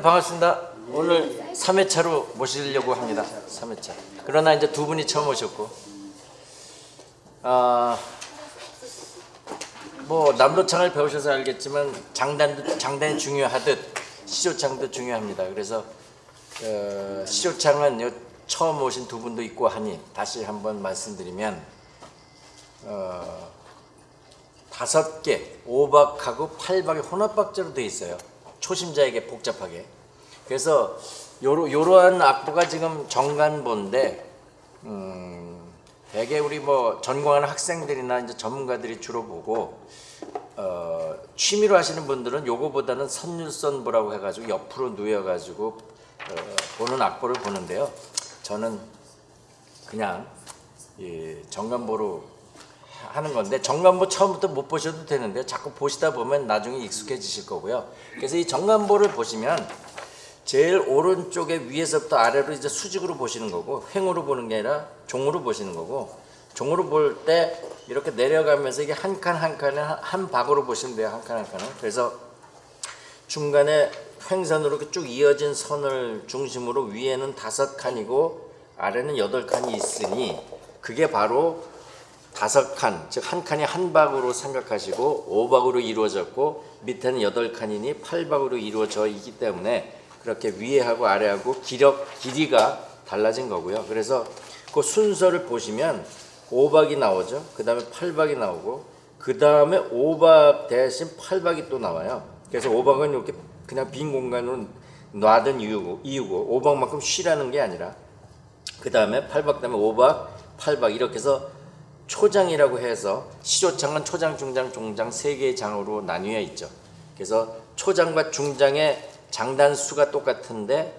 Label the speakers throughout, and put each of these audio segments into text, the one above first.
Speaker 1: 반갑습니다. 오늘 3회차로 모시려고 합니다. 3회차. 그러나 이제 두 분이 처음 오셨고, 아, 뭐 남도창을 배우셔서 알겠지만 장단도 장단이 중요하듯 시조창도 중요합니다. 그래서 어, 시조창은 요 처음 오신 두 분도 있고 하니 다시 한번 말씀드리면 어, 다섯 개 오박하고 팔박이 혼합박자로 되어 있어요. 초심자에게 복잡하게. 그래서 요러, 요러한 악보가 지금 정간보인데 음, 대개 우리 뭐 전공하는 학생들이나 이제 전문가들이 주로 보고 어, 취미로 하시는 분들은 요거보다는 선율선보라고 해가지고 옆으로 누워가지고 어, 보는 악보를 보는데요. 저는 그냥 이 정간보로 하는 건데 정간보 처음부터 못 보셔도 되는데 자꾸 보시다 보면 나중에 익숙해지실 거고요. 그래서 이 정간보를 보시면 제일 오른쪽에 위에서부터 아래로 이제 수직으로 보시는 거고 횡으로 보는 게 아니라 종으로 보시는 거고 종으로 볼 때 이렇게 내려가면서 이게 한 칸 한 칸에 한- 한 박으로 보시면 돼요. 한 칸 한 칸을. 그래서 중간에 횡선으로 이렇게 쭉 이어진 선을 중심으로 위에는 다섯 칸이고 아래는 여덟 칸이 있으니 그게 바로 다섯 칸, 즉 한 칸이 한 박으로 생각하시고 오박으로 이루어졌고 밑에는 여덟 칸이니 팔박으로 이루어져 있기 때문에 그렇게 위에하고 아래하고 기력 길이가 달라진 거고요. 그래서 그 순서를 보시면 오박이 나오죠. 그 다음에 팔박이 나오고 그 다음에 오박 대신 팔박이 또 나와요. 그래서 오박은 이렇게 그냥 빈 공간으로 놔둔 이유고, 이유고 오박만큼 쉬라는 게 아니라 그 다음에 팔박 다음에 오박, 팔박 이렇게 해서 초장이라고 해서 시조창은 초장, 중장, 종장 세 개의 장으로 나뉘어 있죠. 그래서 초장과 중장의 장단 수가 똑같은데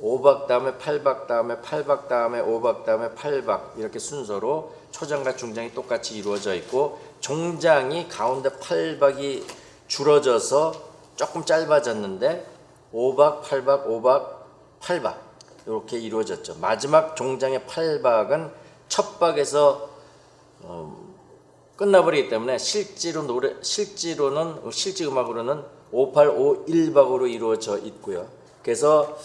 Speaker 1: 오박 다음에 팔박 다음에 팔박 다음에 오박 다음에 팔박 이렇게 순서로 초장과 중장이 똑같이 이루어져 있고 종장이 가운데 팔박이 줄어져서 조금 짧아졌는데 오박 팔박 오박 팔박 이렇게 이루어졌죠. 마지막 종장의 팔박은 첫 박에서 끝나버리기 때문에 실제로 노래 실제로는 실제 음악으로는 5851박으로 이루어져 있고요. 그래서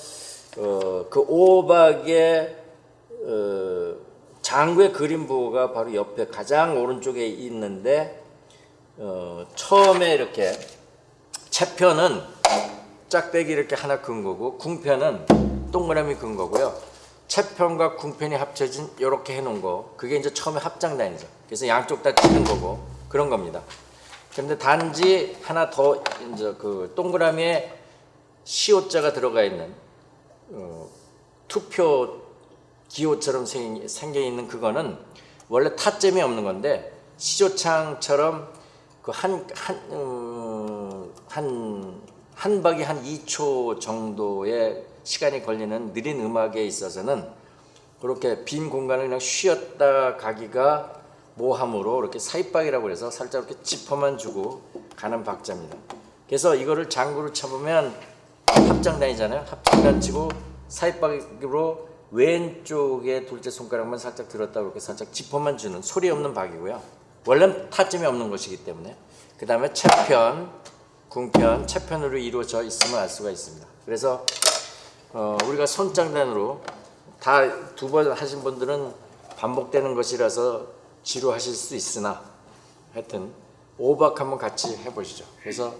Speaker 1: 어, 그 5박의 어, 장구의 그림부가 바로 옆에 가장 오른쪽에 있는데 어, 처음에 이렇게 채편은 짝대기 이렇게 하나 근 거고 궁편은 동그라미 근 거고요. 채편과 궁편이 합쳐진 이렇게 해놓은 거 그게 이제 처음에 합장단이죠. 그래서 양쪽 다 치는 거고 그런 겁니다. 근데 단지 하나 더 이제 그 동그라미에 시옷자가 들어가 있는 어, 투표 기호처럼 생- 생겨 있는 그거는 원래 타점이 없는 건데 시조창처럼 그 그한한 한 한 박이 한 2초 정도의 시간이 걸리는 느린 음악에 있어서는 그렇게 빈 공간을 그냥 쉬었다 가기가 모함으로 이렇게 사입박이라고 해서 살짝 이렇게 지퍼만 주고 가는 박자입니다. 그래서 이거를 장구로 쳐보면 합장단이잖아요. 합장단 치고 사입박으로 왼쪽에 둘째 손가락만 살짝 들었다 이렇게 살짝 지퍼만 주는 소리 없는 박이고요. 원래는 타점이 없는 것이기 때문에 그 다음에 채편, 궁편, 채편으로 이루어져 있음을 알 수가 있습니다. 그래서 어, 우리가 손장단으로 다 두 번 하신 분들은 반복되는 것이라서 지루하실 수 있으나 하여튼 오박 한번 같이 해보시죠. 그래서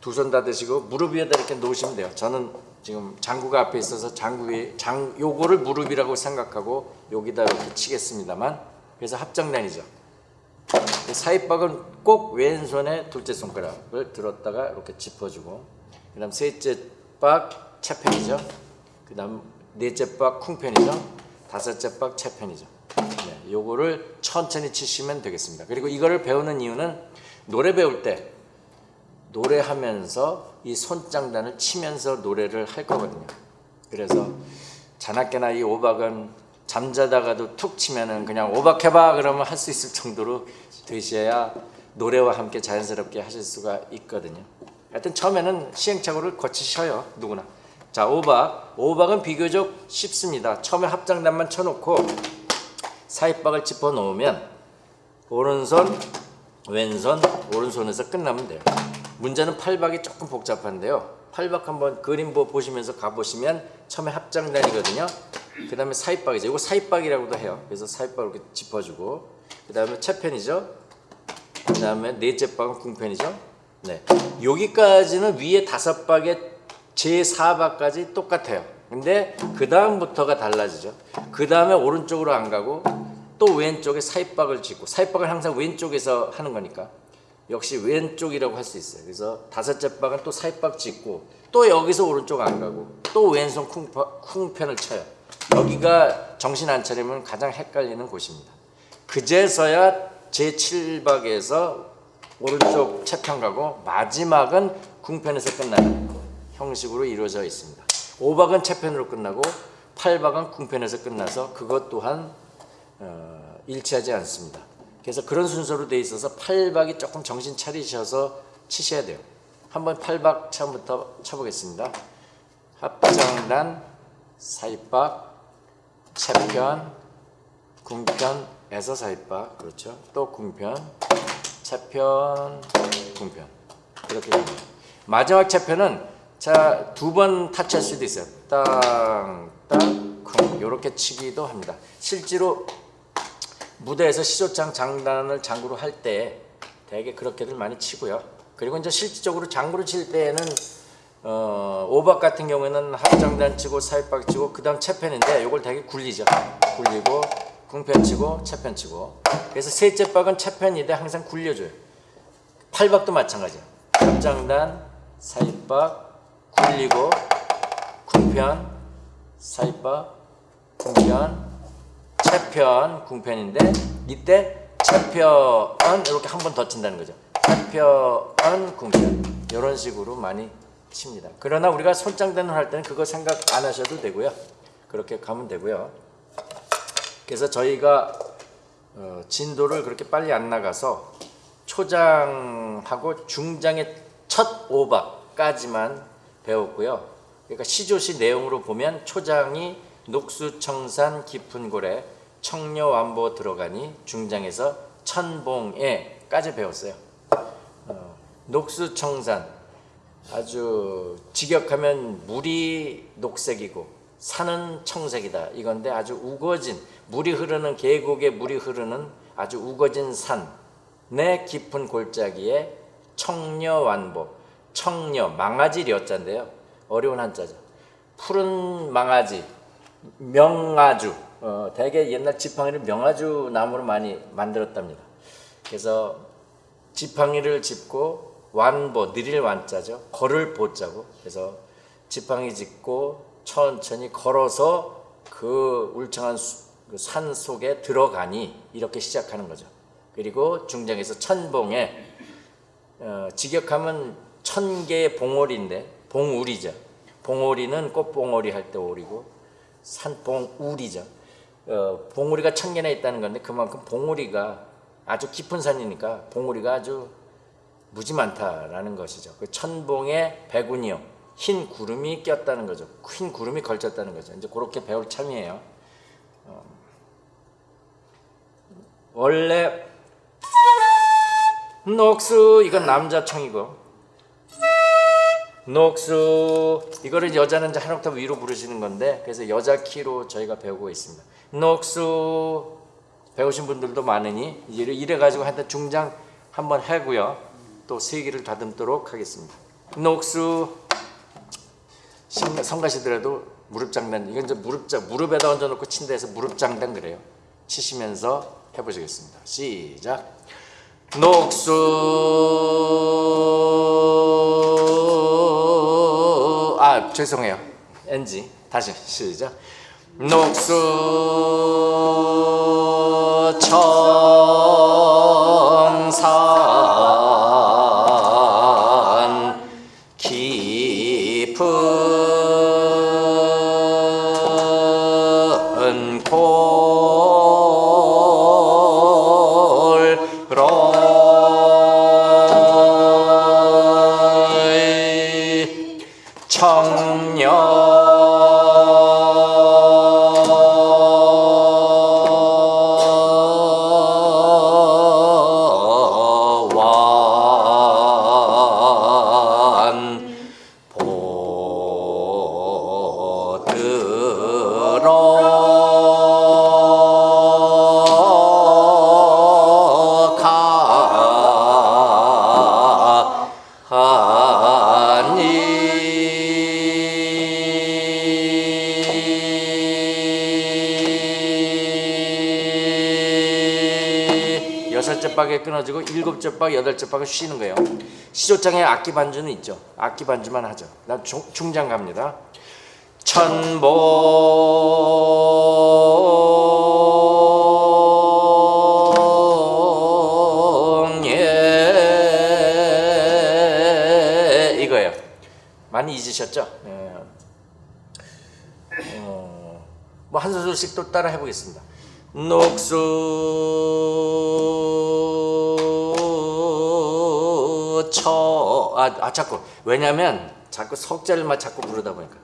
Speaker 1: 두 손 다 드시고 무릎 위에다 이렇게 놓으시면 돼요. 저는 지금 장구가 앞에 있어서 장구 위에 장 요거를 무릎이라고 생각하고 여기다 이렇게 치겠습니다만 그래서 합장단이죠. 사입박은 꼭 왼손에 둘째 손가락을 들었다가 이렇게 짚어주고 그다음 셋째 박 채편이죠. 그 다음 넷째 박 쿵편이죠. 다섯째 박 채편이죠. 네, 요거를 천천히 치시면 되겠습니다. 그리고 이거를 배우는 이유는 노래 배울 때 노래하면서 이 손장단을 치면서 노래를 할 거거든요. 그래서 자나깨나 이 오박은 잠자다가도 툭 치면은 그냥 오박해봐 그러면 할 수 있을 정도로 되셔야 노래와 함께 자연스럽게 하실 수가 있거든요. 하여튼 처음에는 시행착오를 거치셔요 누구나. 자 오박, 오박은 비교적 쉽습니다. 처음에 합장단만 쳐놓고 사입박을 짚어 놓으면 오른손, 왼손, 오른손에서 끝나면 돼요. 문제는 팔박이 조금 복잡한데요. 팔박 한번 그림 보- 보시면서 가보시면 처음에 합장단이거든요. 그 다음에 사입박이죠. 이거 사입박이라고도 해요. 그래서 사입박을 이렇게 짚어주고 그 다음에 채편이죠. 그 다음에 넷째 박은 궁편이죠. 네. 여기까지는 위에 다섯 박에 제 4박까지 똑같아요. 근데 그 다음부터가 달라지죠. 그 다음에 오른쪽으로 안 가고 또 왼쪽에 사입박을 짓고 사입박은 항상 왼쪽에서 하는 거니까 역시 왼쪽이라고 할 수 있어요. 그래서 다섯째 박은 또 사입박 짓고 또 여기서 오른쪽 안 가고 또 왼손 쿵파, 쿵편을 쳐요. 여기가 정신 안 차리면 가장 헷갈리는 곳입니다. 그제서야 제 7박에서 오른쪽 채편 가고 마지막은 궁편에서 끝나는 형식으로 이루어져 있습니다. 5박은 채편으로 끝나고 8박은 궁편에서 끝나서 그것 또한 어, 일치하지 않습니다. 그래서 그런 순서로 돼 있어서 8박이 조금 정신 차리셔서 치셔야 돼요. 한번 8박 처음부터 쳐보겠습니다. 합장단, 사입박, 채편, 궁편에서 사입박 그렇죠. 또 궁편, 채편, 궁편 이렇게 됩니다. 마지막 채편은 자 두 번 타치할 수도 있어요. 땅, 땅, 쿵 이렇게 치기도 합니다. 실제로 무대에서 시조창 장단을 장구로 할때 대개 그렇게들 많이 치고요. 그리고 이제 실질적으로 장구를 칠 때에는 어, 오박 같은 경우에는 합장단 치고 사입박 치고 그 다음 채편인데 이걸 되게 굴리죠. 굴리고 궁편 치고 채편 치고 그래서 셋째 박은 채편인데 항상 굴려줘요. 팔박도 마찬가지야. 합장단 사입박 굴리고 궁편 사입박 궁편 채편 궁편인데 이때 채편은 이렇게 한 번 더 친다는 거죠. 채편은 궁편 이런 식으로 많이 칩니다. 그러나 우리가 손장단을 할 때는 그거 생각 안 하셔도 되고요. 그렇게 가면 되고요. 그래서 저희가 어, 진도를 그렇게 빨리 안 나가서 초장하고 중장의 첫 오박까지만 배웠고요. 그러니까 시조시 내용으로 보면 초장이 녹수청산 깊은 고래 청려완보 들어가니 중장에서 천봉에까지 배웠어요. 어, 녹수청산 아주 직역하면 물이 녹색이고 산은 청색이다 이건데 아주 우거진 물이 흐르는 계곡에 물이 흐르는 아주 우거진 산내 깊은 골짜기에 청려완보 청려 망아지 려자인데요. 어려운 한자죠. 푸른 망아지 명아주. 어, 대개 옛날 지팡이를 명아주 나무로 많이 만들었답니다. 그래서 지팡이를 짚고 완보 느릴 완자죠. 걸을 보자고. 그래서 지팡이 짚고 천천히 걸어서 그 울창한 수- 그산 속에 들어가니 이렇게 시작하는 거죠. 그리고 중장에서 천봉에 어, 직역하면 천 개의 봉오리인데 봉우리죠 봉오리는 꽃봉오리 할 때 오리고 산봉우리죠 어, 봉우리가 천 개나 있다는 건데 그만큼 봉우리가 아주 깊은 산이니까 봉우리가 아주 무지 많다라는 것이죠. 그 천봉에 백운이요. 흰 구름이 꼈다는 거죠. 흰 구름이 걸쳤다는 거죠. 이제 그렇게 배울 참이에요. 어, 원래 녹수 이건 남자 청이고 녹수 이거를 여자는 이제 한 옥타브 위로 부르시는 건데 그래서 여자 키로 저희가 배우고 있습니다. 녹수 배우신 분들도 많으니 이래, 이래 가지고 한테 중장 한번 하고요. 또 세기를 다듬도록 하겠습니다. 녹수 신- 성가시더라도 무릎 장단 이건 이제 무릎 자 무릎에다 얹어 놓고 해서 무릎 장단 그래요. 치시면서 해 보시겠습니다. 시작. 녹수 아 죄송해요. NG 다시 시작. 녹수 청 박에 끊어지고 일곱째 박, 여덟째 박을 쉬는 거예요. 시조장에 악기 반주는 있죠. 악기 반주만 하죠. 나 중, 중장 갑니다. 천봉 예 이거예요. 많이 잊으셨죠? 예. 어, 뭐한 소절씩 또 따라 해보겠습니다. 녹수 처 아 아, 자꾸 왜냐면 자꾸 석자를만 자꾸 부르다 보니까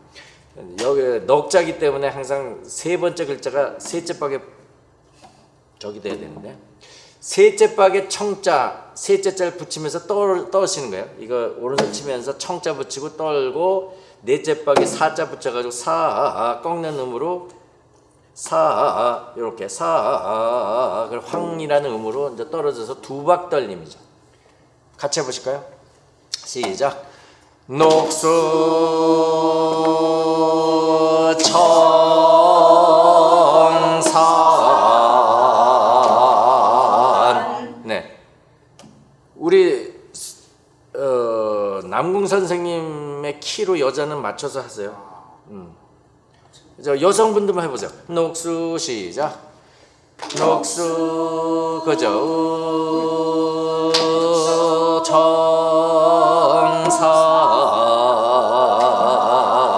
Speaker 1: 여기 넉자기 때문에 항상 세 번째 글자가 셋째 박에 저기 돼야 되는데 셋째 박에 청자 셋째 자를 붙이면서 떠 떠시는 거예요. 이거 오른손 치면서 청자 붙이고 떨고 넷째 박에 사자 붙여가지고 사 꺾는 음으로 사 이렇게 사 그걸 황이라는 음으로 이제 떨어져서 두박 떨림이죠. 같이 해보실까요? 시작. 녹수 청산 네 우리 어, 남궁 선생님의 키로 여자는 맞춰서 하세요. 음. 저 여성분들만 해보세요. 녹수 시작. 녹수 그죠.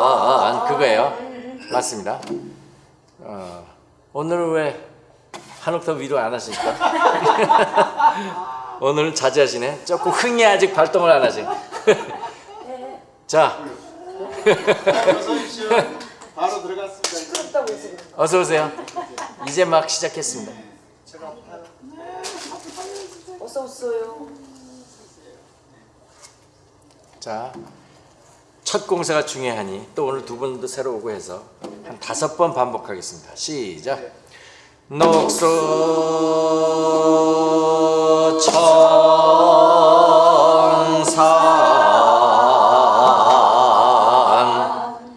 Speaker 1: 청산 그거예요. 맞습니다. 어, 오늘은 왜 한 옥타 위로 안 하십니까? 오늘은 자제하시네. 조금 흥이 아직 발동을 안 하시. 자.
Speaker 2: 바로 들어갔습니다.
Speaker 1: 어서 오세요. 이제 막 시작했습니다.
Speaker 2: 제가
Speaker 3: 어서 오세요.
Speaker 1: 자, 첫 공사가 중요하니 또 오늘 두 분도 새로 오고 해서 한 다섯 번 반복하겠습니다. 시작. 녹수 청산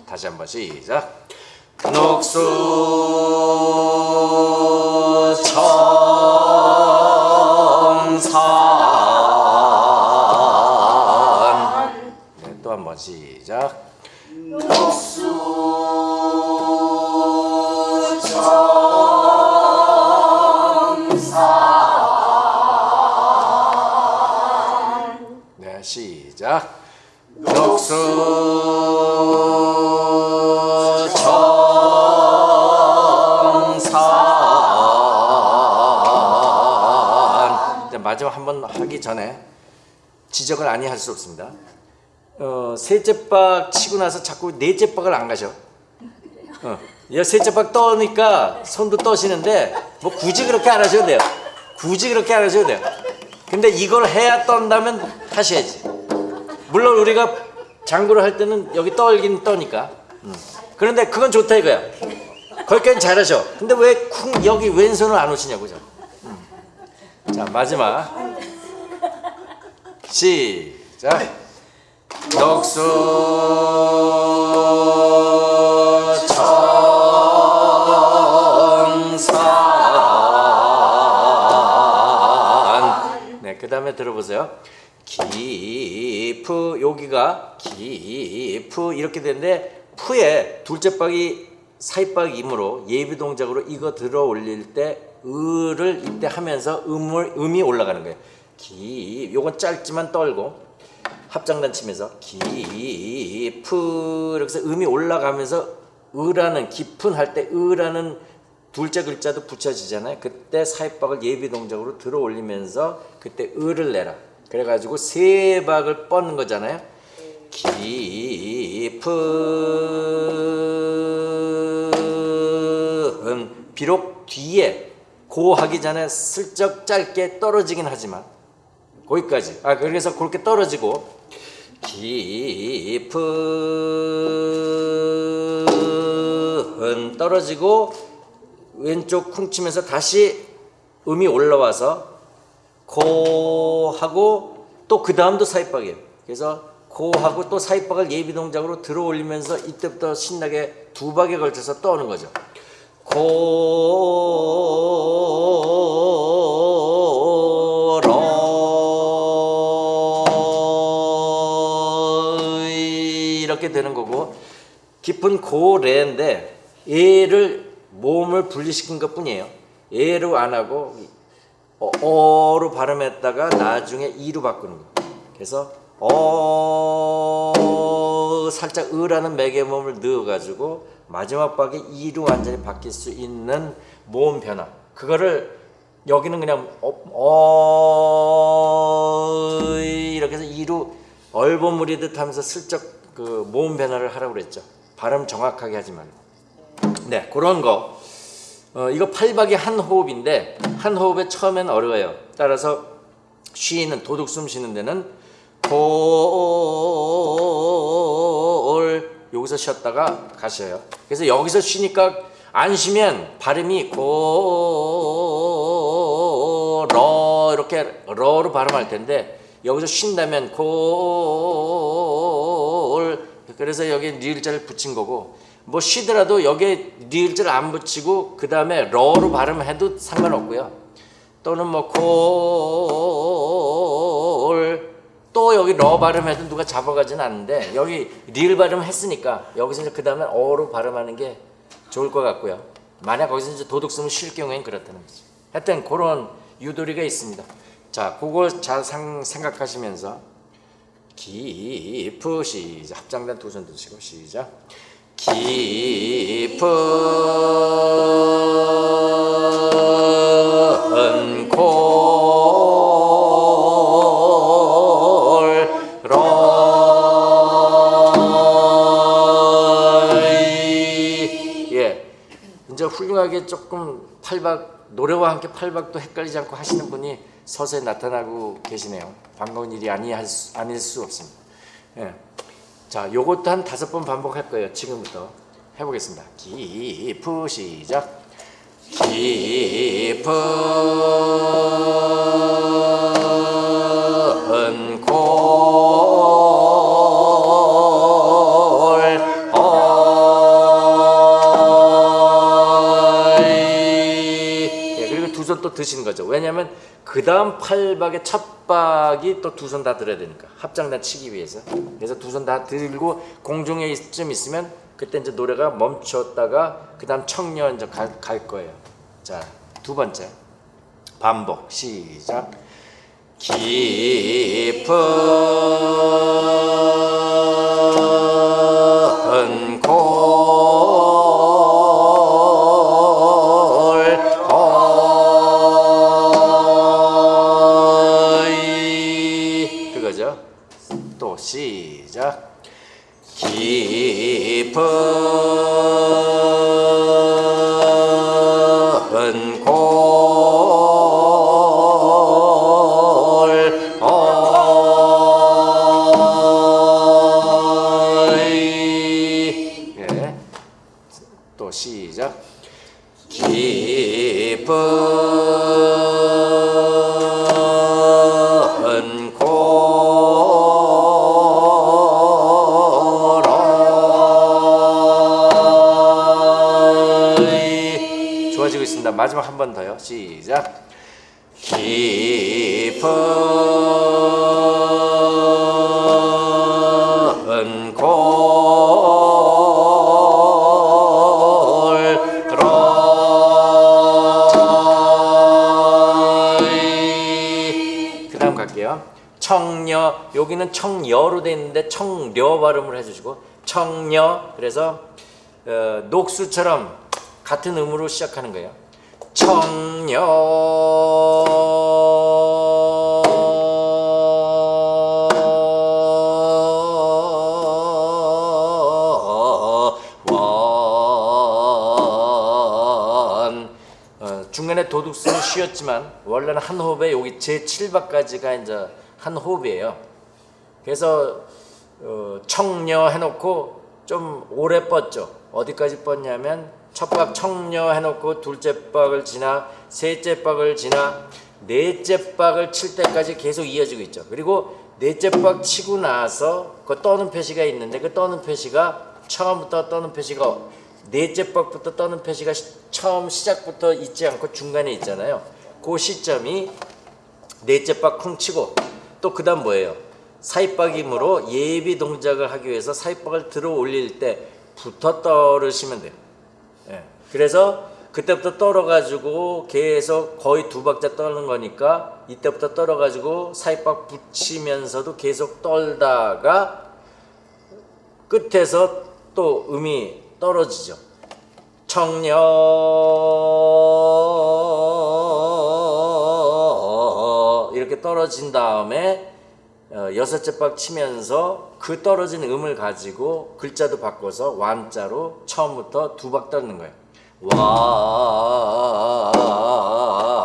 Speaker 1: 다시 한번 시작. 녹수 시작. 네, 시작. 녹수 청산. 마지막 한 번 하기 전에 지적을 아니 할 수 없습니다. 어, 셋째 박 치고 나서 자꾸 넷째 박을 안 가셔. 어, 여 셋째 박 떠니까 손도 떠시는데 뭐 굳이 그렇게 안 하셔도 돼요. 굳이 그렇게 안 하셔도 돼요. 근데 이걸 해야 떤다면 하셔야지. 물론 우리가 장구를 할 때는 여기 떨긴 떠니까. 음. 그런데 그건 좋다 이거야. 거기까지 잘하셔. 근데 왜 쿵 여기 왼손을 안 오시냐고 저. 음. 자 마지막 시작. 녹수 청산 네, 그 다음에 들어보세요. 기프 여기가 기프 이렇게 되는데 푸에 둘째 박이 사이박이므로 예비 동작으로 이거 들어 올릴 때 을을 이때 하면서 음을 음이 올라가는 거예요. 기 요건 짧지만 떨고 합장단 치면서 깊은 이렇게 음이 올라가면서 으라는 깊은 할 때 으라는 둘째 글자도 붙여지잖아요. 그때 사입박을 예비 동작으로 들어 올리면서 그때 으를 내라. 그래가지고 세 박을 뻗는 거잖아요. 깊은 비록 뒤에 고 하기 전에 슬쩍 짧게 떨어지긴 하지만 거기까지. 아 그래서 그렇게 떨어지고 깊은 떨어지고 왼쪽 쿵 치면서 다시 음이 올라와서 고 하고 또 그 다음도 사입박이에요. 그래서 고 하고 또 사입박을 예비 동작으로 들어 올리면서 이때부터 신나게 두 박에 걸쳐서 떠오는 거죠. 이 깊은 고래인데 얘를 몸을 분리시킨 것 뿐이에요. 얘로 안 하고 어, 어로 발음했다가 나중에 이로 바꾸는 거. 그래서 어 살짝 으라는 맥의 몸을 넣어가지고 마지막 박에 이로 완전히 바뀔 수 있는 모음 변화. 그거를 여기는 그냥 어, 어 이렇게 해서 이로 얼버무리듯 하면서 슬쩍 그 모음 변화를 하라고 그랬죠. 발음 정확하게 하지 말고. 네, 그런 거. 어, 이거 팔박이 한 호흡인데 한 호흡에 처음엔 어려워요. 따라서 쉬는 도둑 숨 쉬는 데는 골 여기서 쉬었다가 가셔요. 그래서 여기서 쉬니까 안 쉬면 발음이 고러 이렇게 러로 발음할 텐데 여기서 쉰다면 골 그래서 여기 리을자를 붙인 거고 뭐 쉬더라도 여기에 리을자를 안 붙이고 그 다음에 러로 발음해도 상관없고요. 또는 뭐골 또 여기 러 발음해도 누가 잡아가지는 않는데 여기 리을 발음 했으니까 여기서 이제 그 다음에 어로 발음하는 게 좋을 것 같고요. 만약 거기서 이제 도둑 쓰면 쉴 경우엔 그렇다는 거죠. 하여튼 그런 유도리가 있습니다. 자, 그걸 잘 상, 생각하시면서 깊으 시작. 합장단 두 손 드시고 시작. 깊은 골러이 예. 이제 훌륭하게 조금 팔박 노래와 함께 팔박도 헷갈리지 않고 하시는 분이 서서히 나타나고 계시네요. 반가운 일이 아니 수, 아닐 수 없습니다. 예. 자, 요것도 한 다섯 번 반복할 거예요. 지금부터 해보겠습니다. 깊은 시작. 깊은 골 예, 그리고 두 손 또 드시는 거죠. 왜냐하면 그 다음 팔박의 첫 박이 또 두 손 다 들어야 되니까 합장단 치기 위해서. 그래서 두 손 다 들고 공중에 좀 있으면 그때 이제 노래가 멈췄다가 그 다음 청년 이제 갈, 갈 거예요. 자, 두 번째 반복 시작. 깊은 시작. 깊은 골 어이 그 다음 갈게요. 청녀 여기는 청여로 돼 있는데 청려 발음을 해주시고 청녀 그래서 어, 녹수처럼 같은 음으로 시작하는 거예요. 원 어, 중간에 도둑스는 쉬었지만 원래는 한 호흡에 여기 제 7박까지가 이제 한 호흡이에요. 그래서 어, 청녀 해놓고 좀 오래 뻗죠. 어디까지 뻗냐면 첫 박 청녀 해놓고 둘째 박을 지나 셋째 박을 지나 넷째 박을 칠 때까지 계속 이어지고 있죠. 그리고 넷째 박 치고 나서 그 떠는 표시가 있는데 그 떠는 표시가 처음부터 떠는 표시가 넷째 박부터 떠는 표시가 시- 처음 시작부터 있지 않고 중간에 있잖아요. 그 시점이 넷째 박 쿵 치고 또 그 다음 뭐예요? 사입박이므로 예비 동작을 하기 위해서 사입박을 들어 올릴 때부터 떨으시면 돼요. 예. 그래서 그때부터 떨어가지고 계속 거의 두 박자 떠는 거니까 이때부터 떨어가지고 사입박 붙이면서도 계속 떨다가 끝에서 또 음이 떨어지죠. 청녀 이렇게 떨어진 다음에 어, 여섯째 박 치면서 그 떨어진 음을 가지고 글자도 바꿔서 완자로 처음부터 두 박 떨는 거예요.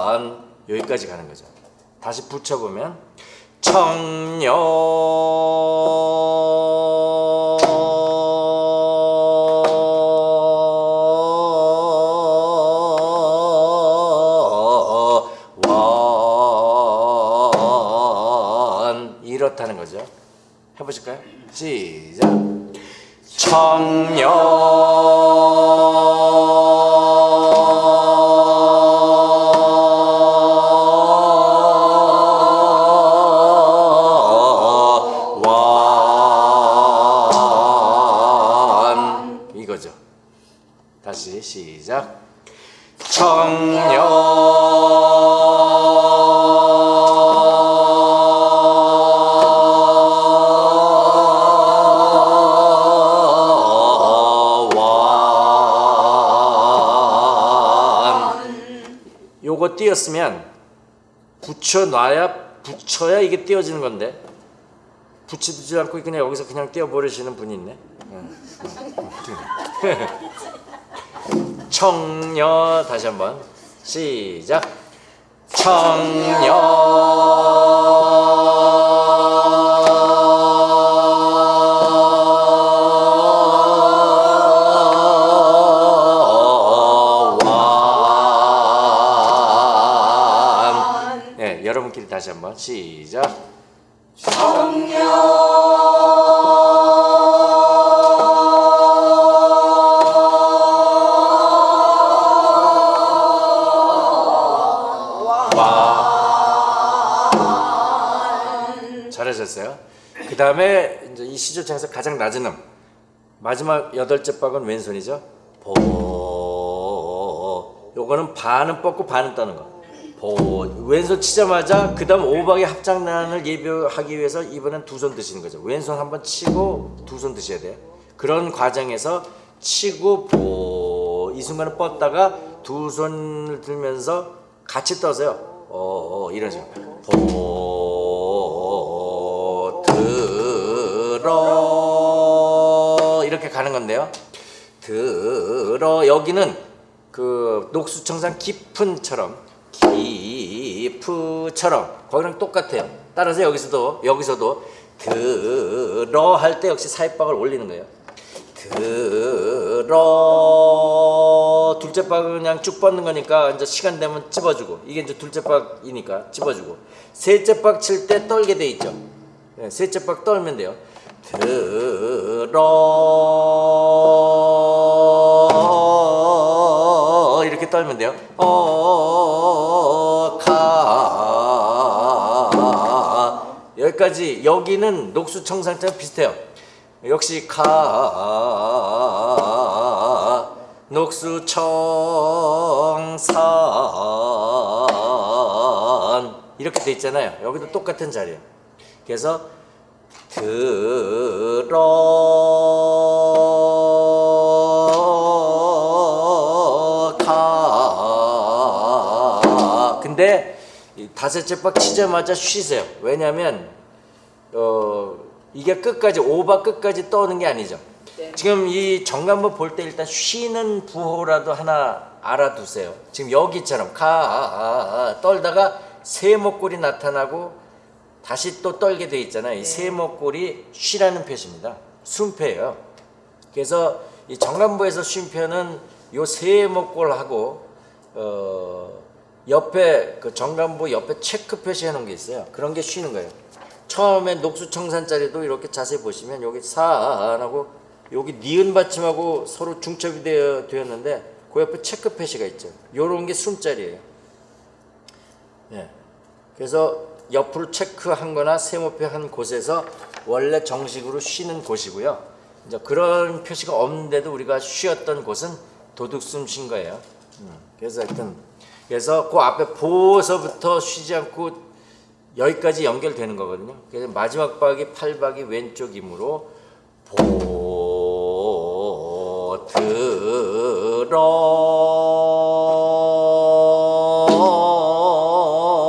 Speaker 1: 완 여기까지 가는 거죠. 다시 붙여보면 청녀 청녀 요거 띄었으면 붙여놔야 붙여야 이게 띄어지는 건데 붙이지 않고 그냥 여기서 그냥 띄어버리시는 분이 있네. 응. 청녀 다시 한번 시작. 청녀 다시 한번 시작. 잘하셨어요. 그 다음에 이제 이 시조창에서 가장 낮은 음 마지막 여덟째 박은 왼손이죠. 보 요거는 반은 뻗고 반은 떠는 거. 보 왼손 치자마자 그 다음 오박의 합장난을 예비하기 위해서 이번엔 두 손 드시는 거죠. 왼손 한번 치고 두 손 드셔야 돼요. 그런 과정에서 치고 보 이 순간은 뻗다가 두 손을 들면서 같이 떠서요. 어, 어 이런 식으로 보 들어 이렇게 가는 건데요. 들어 여기는 그 녹수청산 깊은처럼 깊으처럼 거기랑 똑같아요. 따라서 여기서도 여기서도 들어 할 때 역시 사입박을 올리는 거예요. 들어 둘째 박은 그냥 쭉 뻗는 거니까 이제 시간 되면 찝어주고 이게 이제 둘째 박이니까 찝어주고 셋째 박 칠 때 떨게 돼 있죠. 네, 셋째 박 떨면 돼요. 들어 이렇게 떨면 돼요. 어, 여기까지 여기는 녹수청산처럼 비슷해요. 역시 가 녹수청산 이렇게 돼 있잖아요. 여기도 똑같은 자리예요. 그래서 들어가 근데 이 다섯째 박 치자마자 쉬세요. 왜냐하면 어 이게 끝까지 오바 끝까지 떠오는 게 아니죠.
Speaker 3: 네.
Speaker 1: 지금 이 정관부 볼때 일단 쉬는 부호라도 하나 알아두세요. 지금 여기처럼 가 떨다가 세목골이 나타나고 다시 또 떨게 돼 있잖아요. 이 세목골이 쉬라는 표시입니다. 숨표예요. 그래서 이 정관부에서 쉼표는 요 세목골하고 어 옆에 그 정관부 옆에 체크 표시해 놓은 게 있어요. 그런 게 쉬는 거예요. 처음에 녹수청산자리도 이렇게 자세히 보시면 여기 사하고 여기 니은 받침하고 서로 중첩이 되어 되었는데 그 옆에 체크 표시가 있죠. 요런 게 숨자리예요. 예. 그래서 옆으로 체크한 거나 세모표 한 곳에서 원래 정식으로 쉬는 곳이고요. 이제 그런 표시가 없는데도 우리가 쉬었던 곳은 도둑숨 쉰 거예요. 음, 그래서 하여튼 그래서 그 앞에 보서부터 쉬지 않고 여기까지 연결되는 거거든요. 그래서 마지막 박이 팔박이 왼쪽 이므로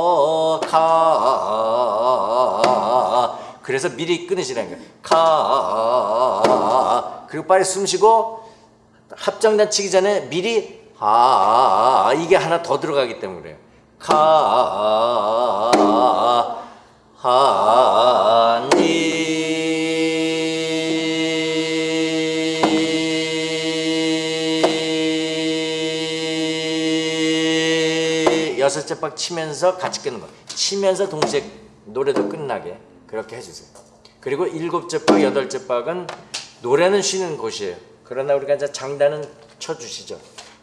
Speaker 1: 보들어 가 그래서 미리 끊으시라는 거예요. 가 그리고 빨리 숨 쉬고 합장단 치기 전에 미리 아 이게 하나 더 들어가기 때문에 그래요. 가 하니. 여섯째 박 치면서 같이 끊는 거. 치면서 동시에 노래도 끝나게 그렇게 해주세요. 그리고 일곱째 박 여덟째 박은 노래는 쉬는 곳이에요. 그러나 우리가 이제 장단은 쳐주시죠.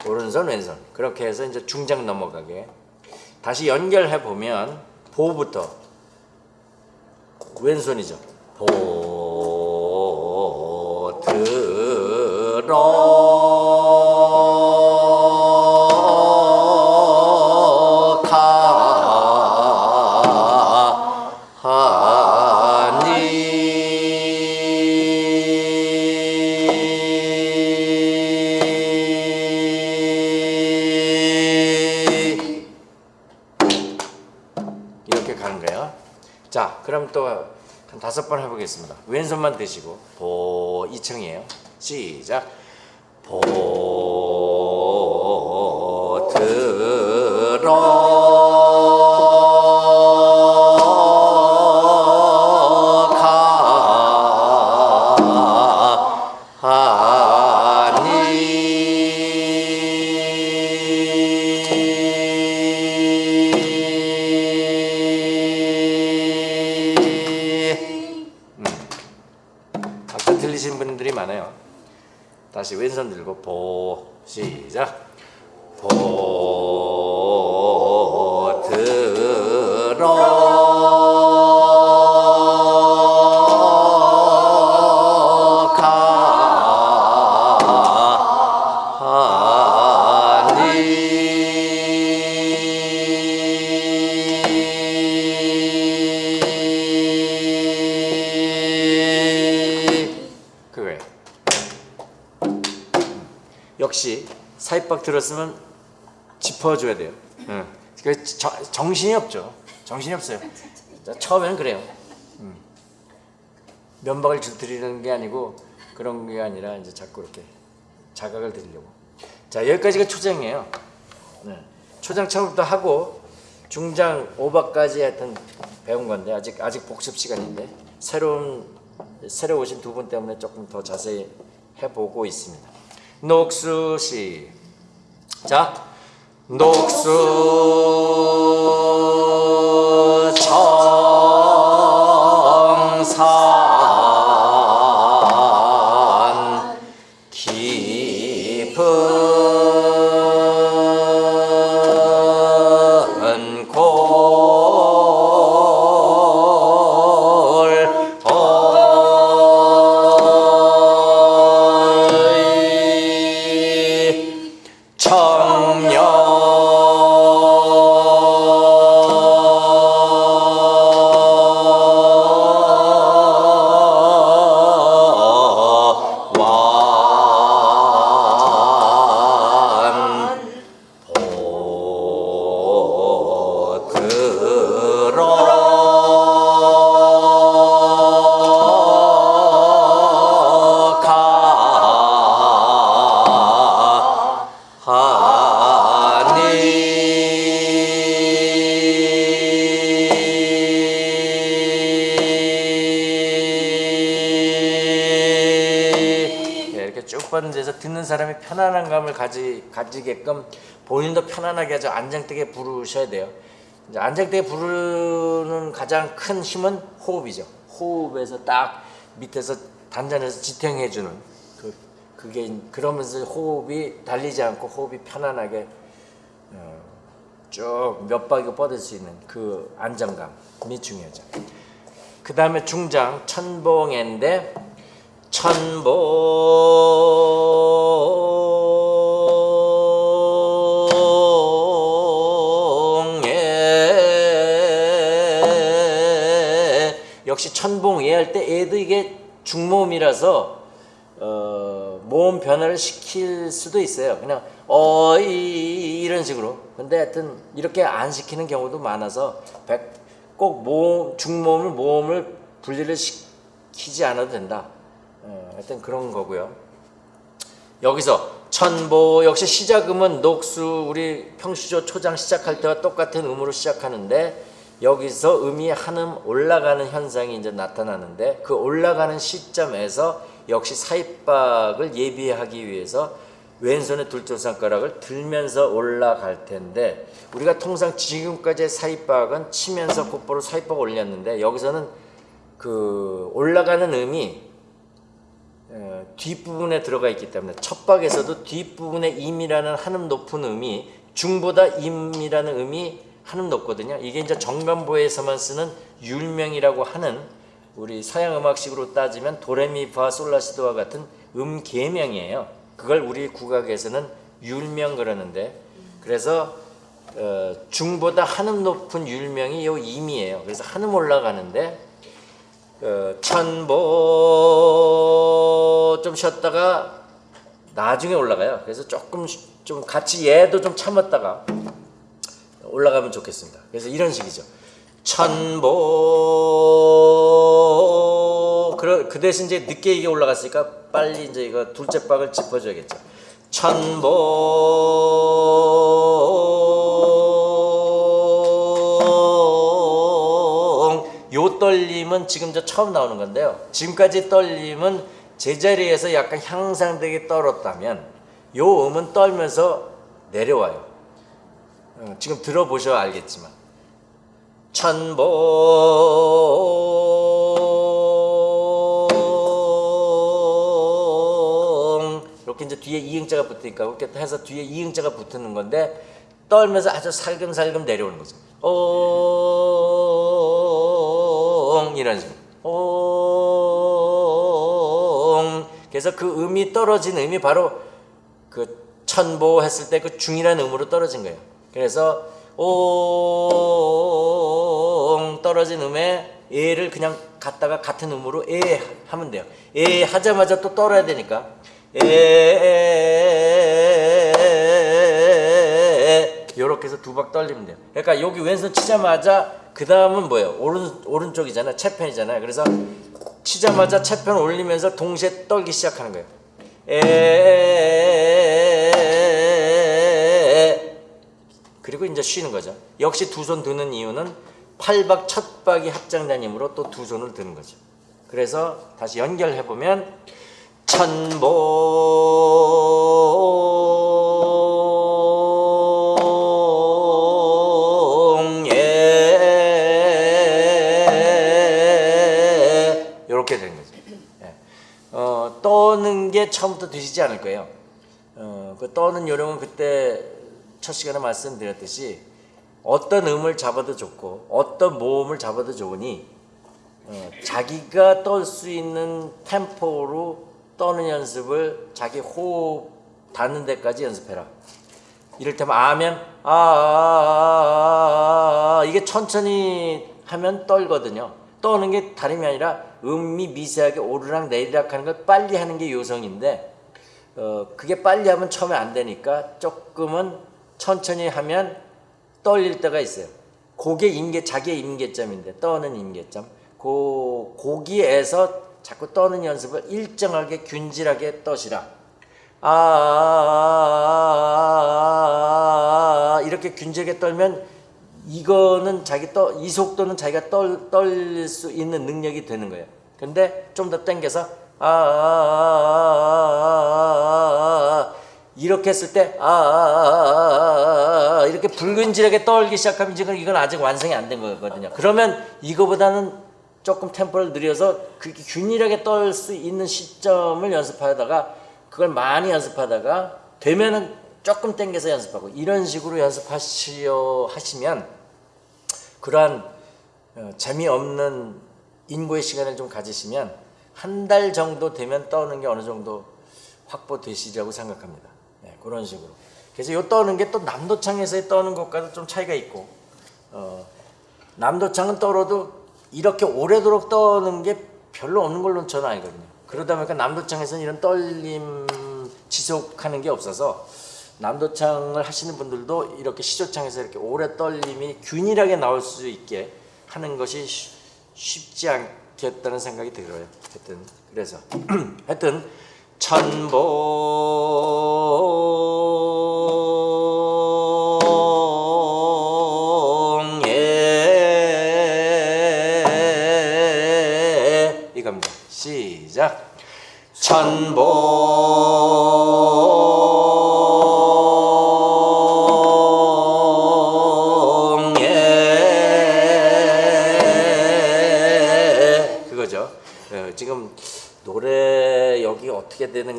Speaker 1: 오른손 왼손. 그렇게 해서 이제 중장 넘어가게 다시 연결해 보면 보부터 왼손이죠. 보 들어 다섯 번 해보겠습니다. 왼손만 드시고 보 2층이에요. 시작. 보 역시 사입박 들었으면 짚어줘야 돼요. 응. 그 저- 정신이 없죠. 정신이 없어요. 자, 처음에는 그래요. 음. 면박을 줄 드리는 게 아니고 그런 게 아니라 이제 자꾸 이렇게 자각을 드리려고. 자 여기까지가 초장이에요. 네. 초장 처음부터 하고 중장 오박까지 하여튼 배운 건데 아직 아직 복습 시간인데 새로운 새로 오신 두 분 때문에 조금 더 자세히 해보고 있습니다. 녹수 시. 자, 녹수 안한 감을 가지, 가지게끔 본인도 편안하게 아주 안정되게 부르셔야 돼요. 이제 안정되게 부르는 가장 큰 힘은 호흡이죠. 호흡에서 딱 밑에서 단전에서 지탱해주는 그 그게 그러면서 호흡이 달리지 않고 호흡이 편안하게 어, 쭉몇 바퀴 뻗을 수 있는 그 안정감이 중요하죠. 그 다음에 중장 천봉인데 천봉 천봉예 할때 애도 이게 중모음이라서 어, 모음 변화를 시킬 수도 있어요. 그냥 어 이 이런 식으로. 근데 하여튼 이렇게 안 시키는 경우도 많아서 백- 꼭 모음 중모음을 모음을 분리를 시키지 않아도 된다. 어, 하여튼 그런 거고요. 여기서 천보 역시 시작음은 녹수 우리 평시조 초장 시작할 때와 똑같은 음으로 시작하는데 여기서 음이 한음 올라가는 현상이 이제 나타나는데 그 올라가는 시점에서 역시 사입박을 예비하기 위해서 왼손의 둘째 손가락을 들면서 올라갈 텐데 우리가 통상 지금까지의 사입박은 치면서 곧바로 사입박 올렸는데 여기서는 그 올라가는 음이 어, 뒷부분에 들어가 있기 때문에 첫 박에서도 뒷부분에 임이라는 한음 높은 음이 중보다 임이라는 음이 한음 높거든요. 이게 이제 정간보에서만 쓰는 율명이라고 하는 우리 서양 음악식으로 따지면 도레미파 솔라시도와 같은 음 계명이에요. 그걸 우리 국악에서는 율명 그러는데 그래서 어, 중보다 한음 높은 율명이 요 임이에요. 그래서 한음 올라가는데 어, 천보 좀 쉬었다가 나중에 올라가요. 그래서 조금 쉬- 좀 같이 얘도 좀 참았다가 올라가면 좋겠습니다. 그래서 이런 식이죠. 천보 그, 그 대신 이제 늦게 이게 올라갔으니까 빨리 이제 이거 둘째 박을 짚어줘야겠죠. 천보 요 떨림은 지금 저 처음 나오는 건데요. 지금까지 떨림은 제자리에서 약간 향상되게 떨었다면 요 음은 떨면서 내려와요. 어, 지금 들어보셔 알겠지만. 천봉. 이렇게 이제 뒤에 이응자가 붙으니까 이렇게 해서 뒤에 이응자가 붙는 건데 떨면서 아주 살금살금 내려오는 거죠. 옹. 이런 식으로. 옹. 그래서 그 음이 떨어진 음이 바로 그 천보 했을 때 그 중이라는 음으로 떨어진 거예요. 그래서 옹 떨어진 음에 에를 그냥 갖다가 같은 음으로 에 하면 돼요. 에 하자마자 또 떨어야 되니까 에 요렇게 해서 두 박 떨리면 돼요. 그러니까 여기 왼손 치자마자 그 다음은 뭐예요? 오른 오른쪽이잖아요. 채편이잖아요. 그래서 치자마자 채편 올리면서 동시에 떨기 시작하는 거예요. 에 그리고 이제 쉬는 거죠. 역시 두 손 드는 이유는 팔박 첫 박이 합장된 힘으로 또 두 손을 드는 거죠. 그래서 다시 연결해 보면 되는 거죠. 예. 어, 떠는 게 처음부터 드시지 않을 거예요. 어, 그 떠는 요령은 그때 첫 시간에 말씀드렸듯이 어떤 음을 잡아도 좋고 어떤 모음을 잡아도 좋으니 어, 자기가 떨 수 있는 템포로 떠는 연습을 자기 호흡 닿는 데까지 연습해라. 이를테면 아면 아, 아, 아, 아, 이게 천천히 하면 떨거든요. 떠는 게 다름이 아니라 음이 미세하게 오르락 내리락 하는 걸 빨리 하는 게 요성인데 어, 그게 빨리 하면 처음에 안 되니까 조금은 천천히 하면 떨릴 때가 있어요. 그게 임계 자기의 임계점인데 떠는 임계점. 그 거기에서 자꾸 떠는 연습을 일정하게 균질하게 떠시라. 아, 아, 아, 아, 이렇게 균질하게 떨면 이거는 자기 떠, 이 속도는 자기가 떨, 떨릴 수 있는 능력이 되는 거예요. 근데 좀더 아, 아, 아, 아, 아, 이렇게 했을 때 아, 아, 아, 아, 이렇게 붉은질하게 떨기 시작하면 지금 이건 아직 완성이 안 된 거거든요. 그러면 이거보다는 조금 템포를 늘려서 그렇게 균일하게 떨 수 있는 시점을 연습하다가 그걸 많이 연습하다가 되면은 조금 땡겨서 연습하고 이런 식으로 연습하시려 하시면 그러한 어, 재미없는 인고의 시간을 좀 가지시면 한 달 정도 되면 떠는 게 어느 정도 확보되시리라고 생각합니다. 네, 그런 식으로. 그래서 요 떠는 게 또 남도창에서의 떠는 것과도 좀 차이가 있고 어, 남도창은 떨어도 이렇게 오래도록 떠는 게 별로 없는 걸로 저는 알거든요. 그러다 보니까 남도창에서는 이런 떨림 지속하는 게 없어서 남도창을 하시는 분들도 이렇게 시조창에서 이렇게 오래 떨림이 균일하게 나올 수 있게 하는 것이 쉬- 쉽지 않겠다는 생각이 들어요. 하여튼 그래서 하여튼 천봉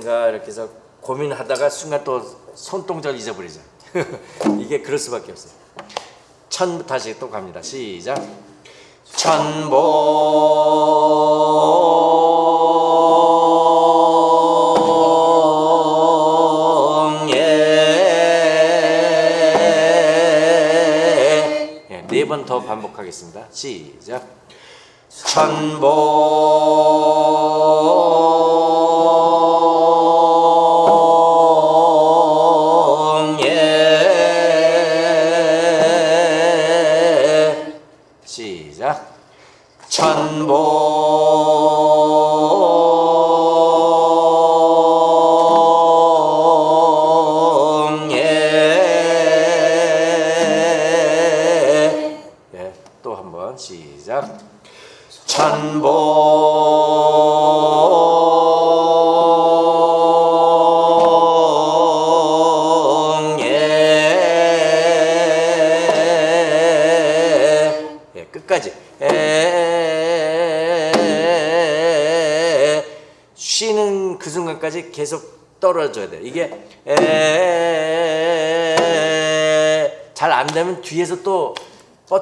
Speaker 1: 되는가 이렇게 해서 고민하다가 순간 또 손동작을 잊어버리죠. 이게 그럴 수밖에 없어요. 천 다시 또 갑니다. 시작. 천봉에 네번 더 반복하겠습니다. 시작. 천봉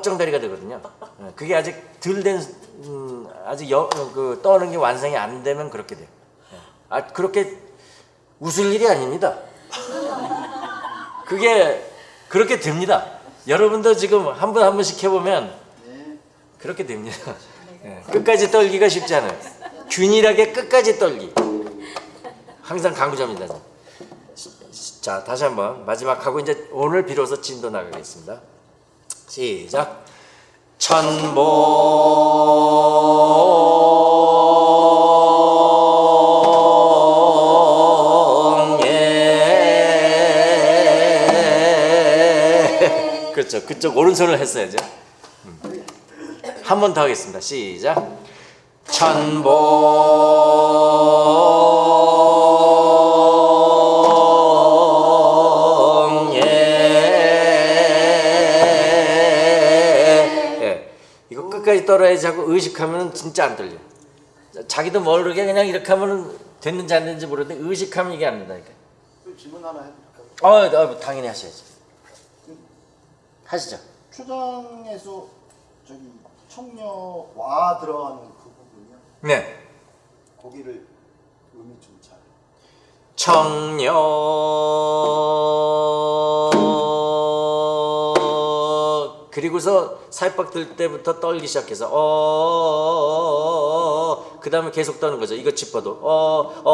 Speaker 1: 뻗정다리가 되거든요. 예, 그게 아직 덜된 음, 아직 여, 그 떠는 게 완성이 안 되면 그렇게 돼요. 예. 아 그렇게 웃을 일이 아닙니다. 그게 그렇게 됩니다. 여러분도 지금 한번한 번씩 해보면 그렇게 됩니다. 예, 끝까지 떨기가 쉽지 않아요. 균일하게 끝까지 떨기. 항상 강조합니다. 자, 다시 한번 마지막 하고 이제 오늘 비로소 진도 나가겠습니다. 시작. 천봉에 그렇죠. 그쪽 오른손을 했어야죠. 한번 더 하겠습니다. 시작. 천봉 떨어야지 하고 의식하면 진짜 안 떨려. 자기도 모르게 그냥 이렇게 하면 됐는지 안 됐는지 모르는데 의식하면 이게 안 된다니까.
Speaker 2: 그 질문 하나 해드릴까요?
Speaker 1: 어, 어 당연히 하셔야지. 하시죠.
Speaker 2: 초장에서 저기 청녀 와 들어가는 그 부분이요.
Speaker 1: 네.
Speaker 2: 거기를 음이 좀 잘.
Speaker 1: 청년 그리고서 살박 들 때부터 떨기 시작해서 어, 그 다음에 계속 떠는 거죠. 이거 짚어도 어, 어,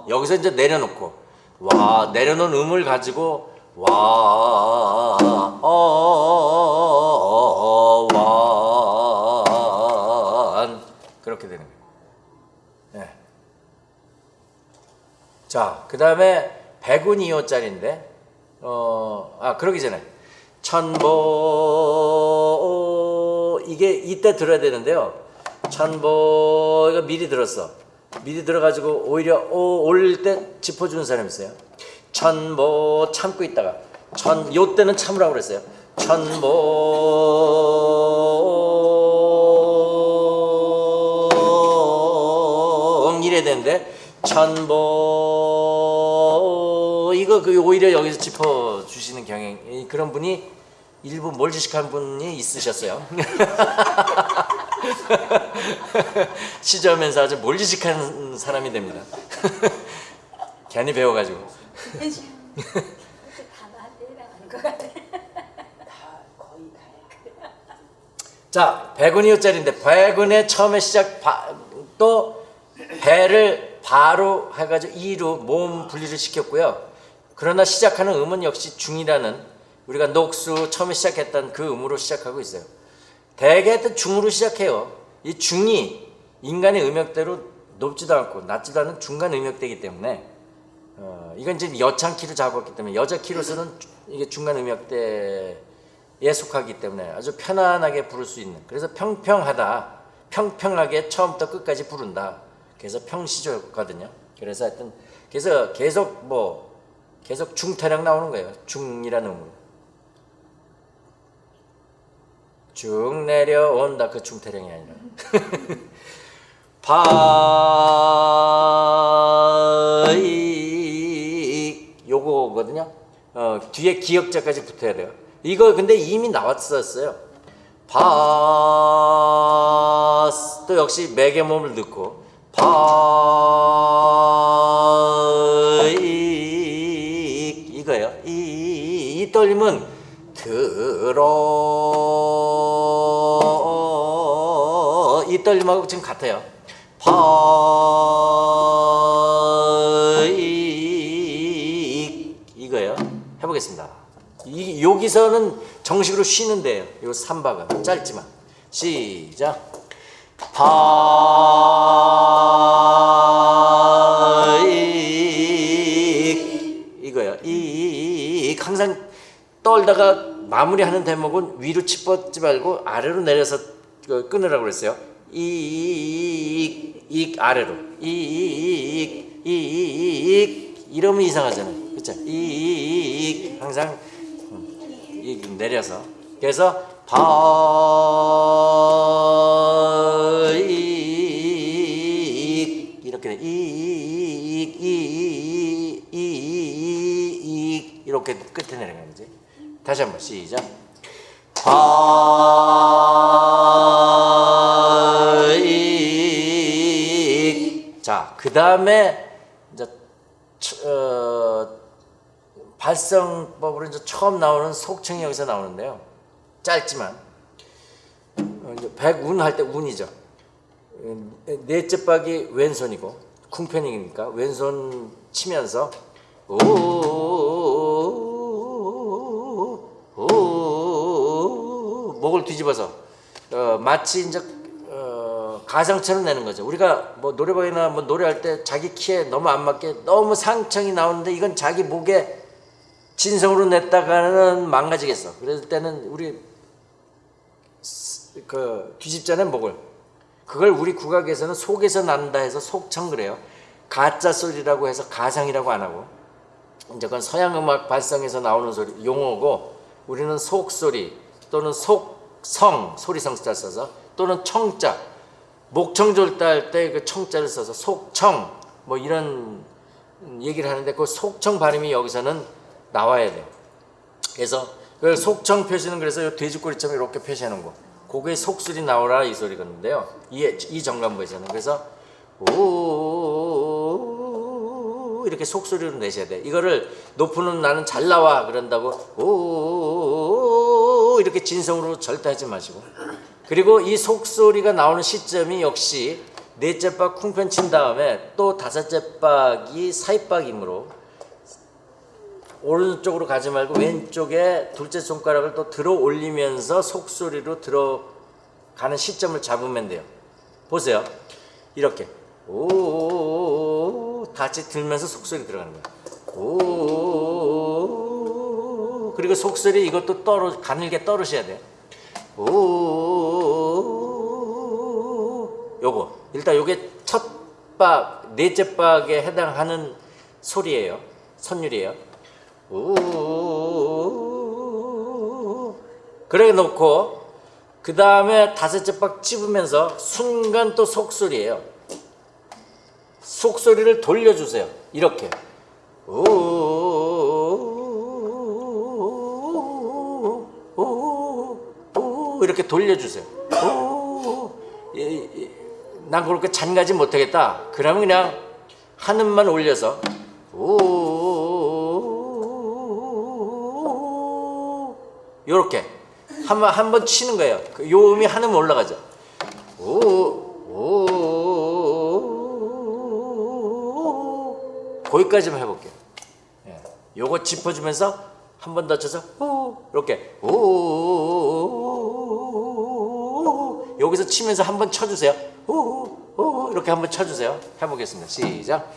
Speaker 1: 어, 여기서 이제 내려놓고 와 내려놓은 음을 가지고 와, 어, 완 그렇게 되는 거예요. 네. 자, 그 다음에 100은 2호짜리인데, 어, 아, 그러기 전에, 천보, 이게 이때 들어야 되는데요. 천보, 이거 미리 들었어. 미리 들어가지고 오히려 오, 올릴 때 짚어주는 사람 있어요. 천보 참고 있다가, 천, 요 때는 참으라고 그랬어요. 천보, 이래야 되는데, 천보 그 오히려 여기서 짚어 주시는 경향 이- 그런 분이 일부 몰지식한 분이 있으셨어요. 시점에서 아주 몰지식한 사람이 됩니다. 괜히 배워가지고. 자, 100원이어짜리인데 100원에 처음에 시작 바, 또 배를 바로 해가지고 이로 모음 분리를 시켰고요. 그러나 시작하는 음은 역시 중이라는 우리가 녹수 처음에 시작했던 그 음으로 시작하고 있어요. 대개 또 중으로 시작해요. 이 중이 인간의 음역대로 높지도 않고 낮지도 않은 중간 음역대이기 때문에 어, 이건 이제 여창 키로 잡았기 때문에 여자 키로서는 주- 이게 중간 음역대에 속하기 때문에 아주 편안하게 부를 수 있는 그래서 평평하다 평평하게 처음부터 끝까지 부른다 그래서 평시조거든요 그래서 하여튼 그래서 계속 뭐 계속 중타령 나오는 거예요 중이라는 음으로 쭉 내려온다 그 중타령이 아니라 바이 요거거든요. 어, 뒤에 기역자까지 붙어야 돼요. 이거 근데 이미 나왔었어요. 바스 또 역시 맥의 몸을 넣고 바이 이거예요. 이, 이 떨림은 들어 이 떨림하고 지금 같아요. 파이 이거예요. 해보겠습니다. 이 여기서는 정식으로 쉬는데요. 요 3박은 짧지만 시작. 파 항상 떨다가 마무리하는 대목은 위로 치뻗지 말고 아래로 내려서 그 끊으라고 그랬어요. 이익 익 아래로 이익 이익 이러면 이상하잖아요. 그렇죠? 이익 항상 음, 이 내려서 그래서 바익 이렇게 끝에 내려가는 거지. 다시 한번 시작. 바익 자, 그 다음에 이제 처- 어, 발성법으로 이제 처음 나오는 속청이 여기서 나오는데요. 짧지만 어, 이제 백운 할 때 운이죠. 음, 넷째 박이 왼손이고 쿵편이니까 왼손 치면서 오 뒤집어서 어, 마치 이제 어, 가상처럼 내는 거죠. 우리가 뭐 노래방이나 뭐 노래할 때 자기 키에 너무 안 맞게 너무 상청이 나오는데 이건 자기 목에 진성으로 냈다가는 망가지겠어. 그럴 때는 우리 그 뒤집자는 목을 그걸 우리 국악에서는 속에서 난다 해서 속청 그래요. 가짜 소리라고 해서 가상이라고 안 하고 이제 그건 서양 음악 발성에서 나오는 소리 용어고 우리는 속 소리 또는 속 성 소리성자 써서 또는 청자 할때그 청자를 써서 속청 뭐 이런 얘기를 하는데 그 속청 발음이 여기서는 나와야 돼요. 그래서 그 속청 표시는 그래서 요 돼지꼬리처럼 이렇게 표시하는 거. 그게 속소리 나오라 이 소리건데요. 이, 이 정감부에서는 그래서 오 이렇게 속소리로 내셔야 돼. 이거를 높은 나는 잘 나와 그런다고 오 이렇게 진성으로 절대 하지 마시고 그리고 이 속소리가 나오는 시점이 역시 넷째 박 쿵편 친 다음에 또 다섯째 박이 사입박이므로 오른쪽으로 가지 말고 왼쪽에 둘째 손가락을 또 들어 올리면서 속소리로 들어가는 시점을 잡으면 돼요. 보세요. 이렇게 오 같이 들면서 속소리 들어가는 거예요. 오 그리고 속소리 이것도 떨어 가늘게 떨으셔야 돼요. 오 요거 일단 요게 첫 박, 넷째 박에 해당하는 소리예요. 선율이에요. 오 그래 놓고 그 다음에 다섯째 박 찝으면서 순간 또 속소리예요. 속소리를 돌려주세요. 이렇게. 오, 이렇게 돌려주세요. 오, 이- 이- 난 그렇게 잔가지 못하겠다. 그러면 그냥 한음만 올려서 오 요렇게 한번 한 번 치는 거예요. 그요 음이 한음 올라가죠. 오, 오, 거기까지만 해볼게요. 예. 요거 짚어주면서 한 번 더 쳐서 오, 이렇게 오, 여기서 치면서 한번 쳐주세요. 오, 오, 이렇게 한번 쳐주세요. 해보겠습니다. 시작.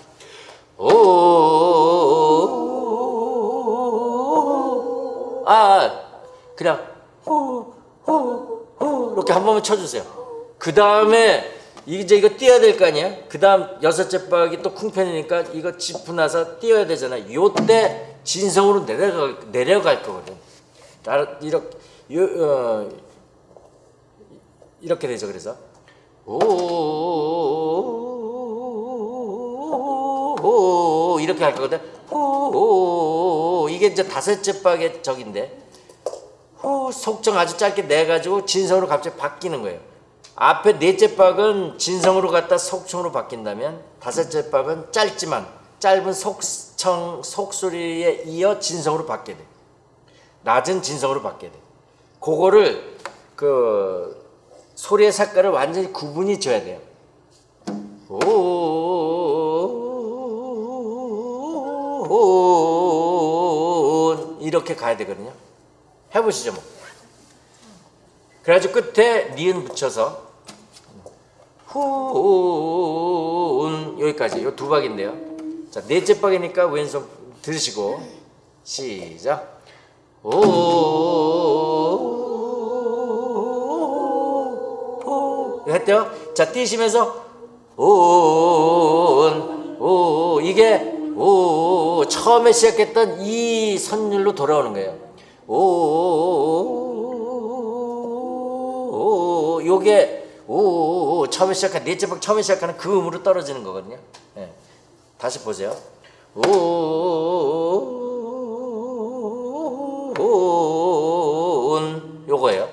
Speaker 1: 오, 아, 그냥 호, 호, 호 이렇게 한 번만 쳐주세요. 그 다음에 이제 이거 띄어야 될 거 아니야? 그 다음 여섯째 박이 또 쿵편이니까 이거 짚고 나서 띄어야 되잖아. 요때 진성으로 내려갈 내려갈 거거든. 따라 이렇게 요, 어, 이렇게 되죠. 그래서 오, 이렇게 할 거거든. 오, 이게 이제 다섯째 박의 적인데. 호 속정 아주 짧게 내 가지고 진성으로 갑자기 바뀌는 거예요. 앞에 넷째 박은 진성으로 갔다 속청으로 바뀐다면 다섯째 박은 짧지만 짧은 속청 속소리에 이어 진성으로 바뀌게 돼. 낮은 진성으로 바뀌게 돼. 그거를 그 소리의 색깔을 완전히 구분이 져야 돼요. 오 이렇게 가야 되거든요. 해보시죠 뭐. 그래가지고 끝에 니은 붙여서 후운 여기까지 요 두 박인데요. 자 넷째 박이니까 왼손 들으시고 시작. 오, 했대요. 자 뛰시면서 온, 오 이게 오 처음에 시작했던 이 선율로 돌아오는 거예요. 오, 오, 요게 오, 처음에 시작한 넷째 박 처음에 시작하는 그 음으로 떨어지는 거거든요. 예. 다시 보세요. 온 요거예요.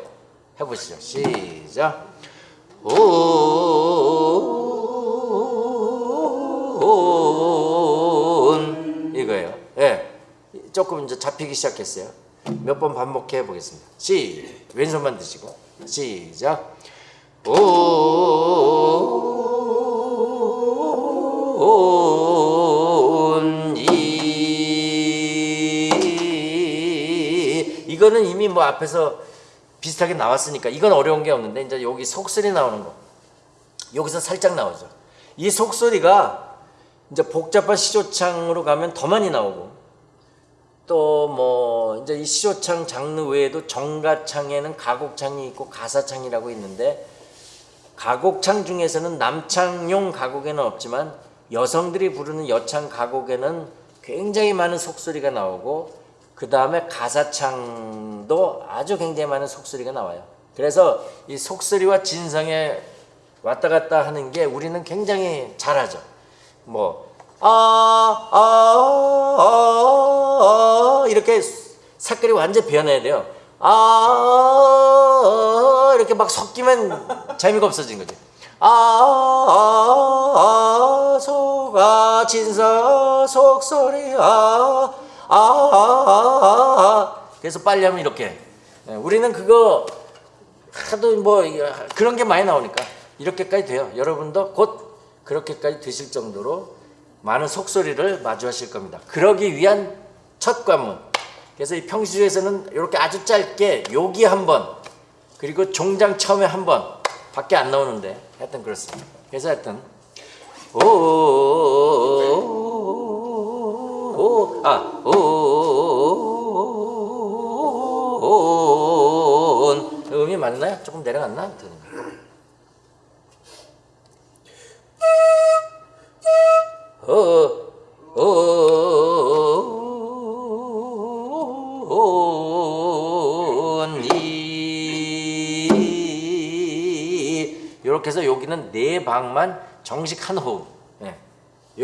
Speaker 1: 해보시죠. 시작. 온 이거예요. 예. 조금 이제 잡히기 시작했어요. 몇 번 반복해 보겠습니다. 시 왼손만 드시고 시작. 온이 이거는 이미 뭐 앞에서 비슷하게 나왔으니까 이건 어려운 게 없는데 이제 여기 속소리 나오는 거 여기서 살짝 나오죠. 이 속소리가 이제 복잡한 시조창으로 가면 더 많이 나오고 또 뭐 이제 이 시조창 장르 외에도 정가창에는 가곡창이 있고 가사창이라고 있는데 가곡창 중에서는 남창용 가곡에는 없지만 여성들이 부르는 여창 가곡에는 굉장히 많은 속소리가 나오고 그 다음에 가사창도 아주 굉장히 많은 속소리가 나와요. 그래서 이 속소리와 진성에 왔다 갔다 하는 게 우리는 굉장히 잘하죠. 뭐, 아, 아, 아, 아, 이렇게 색깔이 완전 변해야 돼요. 아, 아, 이렇게 막 섞이면 재미가 없어지는 거지. 아, 아, 아, 소가 진서 속소리, 아, 아, 아, 아, 아. 그래서 빨리 하면 이렇게. 예, 우리는 그거 하도 뭐 그런 게 많이 나오니까 이렇게까지 돼요. 여러분도 곧 그렇게까지 되실 정도로 많은 속소리를 마주하실 겁니다. 그러기 위한 첫 관문. 그래서 이 평시주에서는 이렇게 아주 짧게 여기 한 번, 그리고 종장 처음에 한 번 밖에 안 나오는데 하여튼 그렇습니다. 그래서 하여튼 오, 오, 아, 오, 온 음이 맞나요? 조금 내려갔나? 어, 어, 이 이렇게 해서 여기는 네 방만 정식 한 호흡.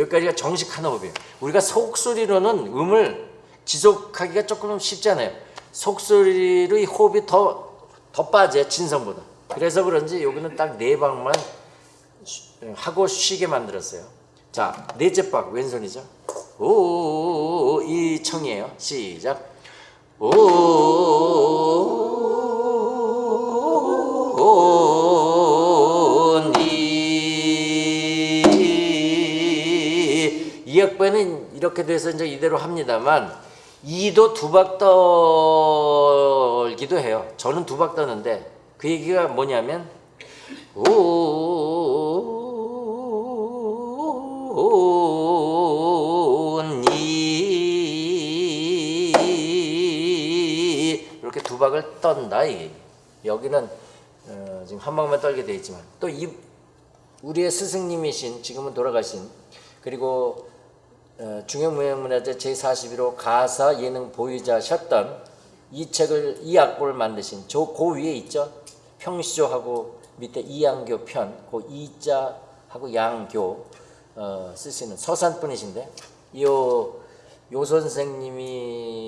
Speaker 1: 예. 여기까지가 정식 한 호흡이에요. 우리가 속소리로는 음을 지속하기가 조금. 속소리로 이 호흡이 더, 더 빠져요. 진성보다. 그래서 그런지 여기는 딱 네 방만 쉬- 하고 쉬게 만들었어요. 자, 넷째 박 왼손이죠. 오, 이 청이에요. 시작. 오, 오, 이렇게 돼서 이제 이대로 합니다만 이도 두 박 떨기도 해요. 저는 두 박 떠는데 그 얘기가 뭐냐면 오니 이렇게 두 박을 떤다 이게 여기는 어, 지금 한 방만 떨게 돼 있지만 또 이 우리의 스승님이신 지금은 돌아가신 그리고 어, 중형무형문화재 제41호 가사 예능 보유자셨던 이 책을 이 악보를 만드신 저그 위에 있죠 평시조하고 밑에 이양교 편, 그 이자하고 양교 어, 쓰시는 서산 분이신데 요, 요 선생님의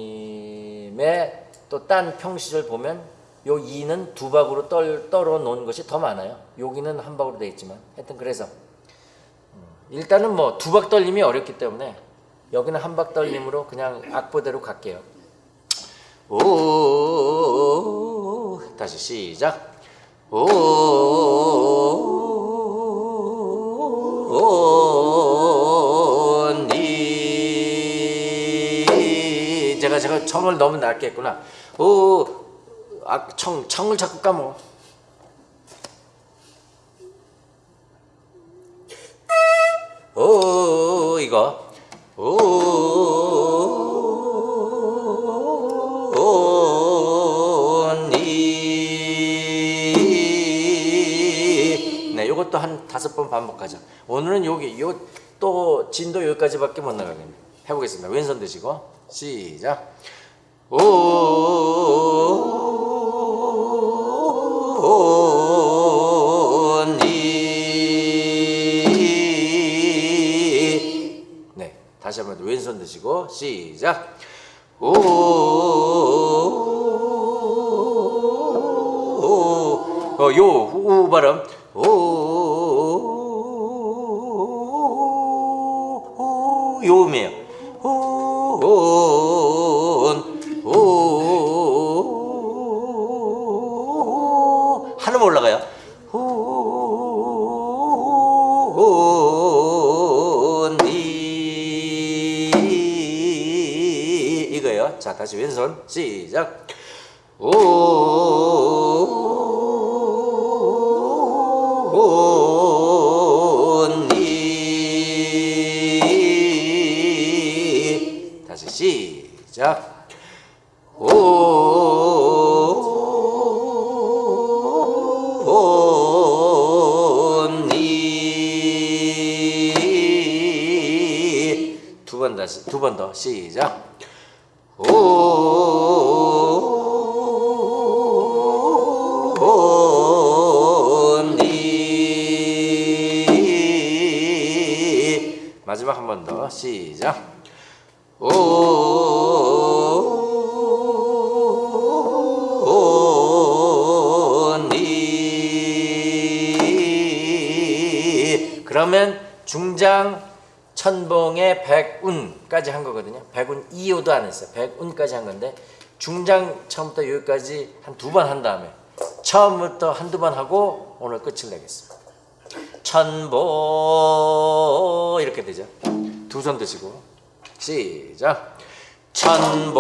Speaker 1: 또 딴 평시를 보면 요 이는 두 박으로 떨, 떨어 놓은 것이 더 많아요. 여기는 한 박으로 되어 있지만 하여튼 그래서 음, 일단은 뭐 두박 떨림이 어렵기 때문에 여기는 한 박 떨림으로 그냥 악보대로 갈게요. 오 다시 시작. 오니 제가 제가 청을 너무 낮게 했구나. 오, 아, 청 청을 자꾸 까먹어. 오. 이거 오니. 네 요것도 한 다섯 번 반복하죠. 오늘은 여기 요 또 진도 여기까지밖에 못 나가겠네. 해보겠습니다. 왼손 드시고 시작. 오 왼손 드시고 시작 오요 우 발음 그러면 중장 천봉의 백운까지 한 거거든요. 백운 2호도 안 했어요. 백운까지 한 건데 중장 처음부터 여기까지 한 두 번 한 다음에 처음부터 한두 번 하고 오늘 끝을 내겠습니다. 천보 이렇게 되죠. 두 손 드시고 시작. 천봉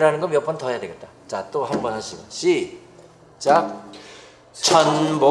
Speaker 1: 연결하는 거 몇 번 더 해야 되겠다. 자, 또 한 번 하시고 시작. 천보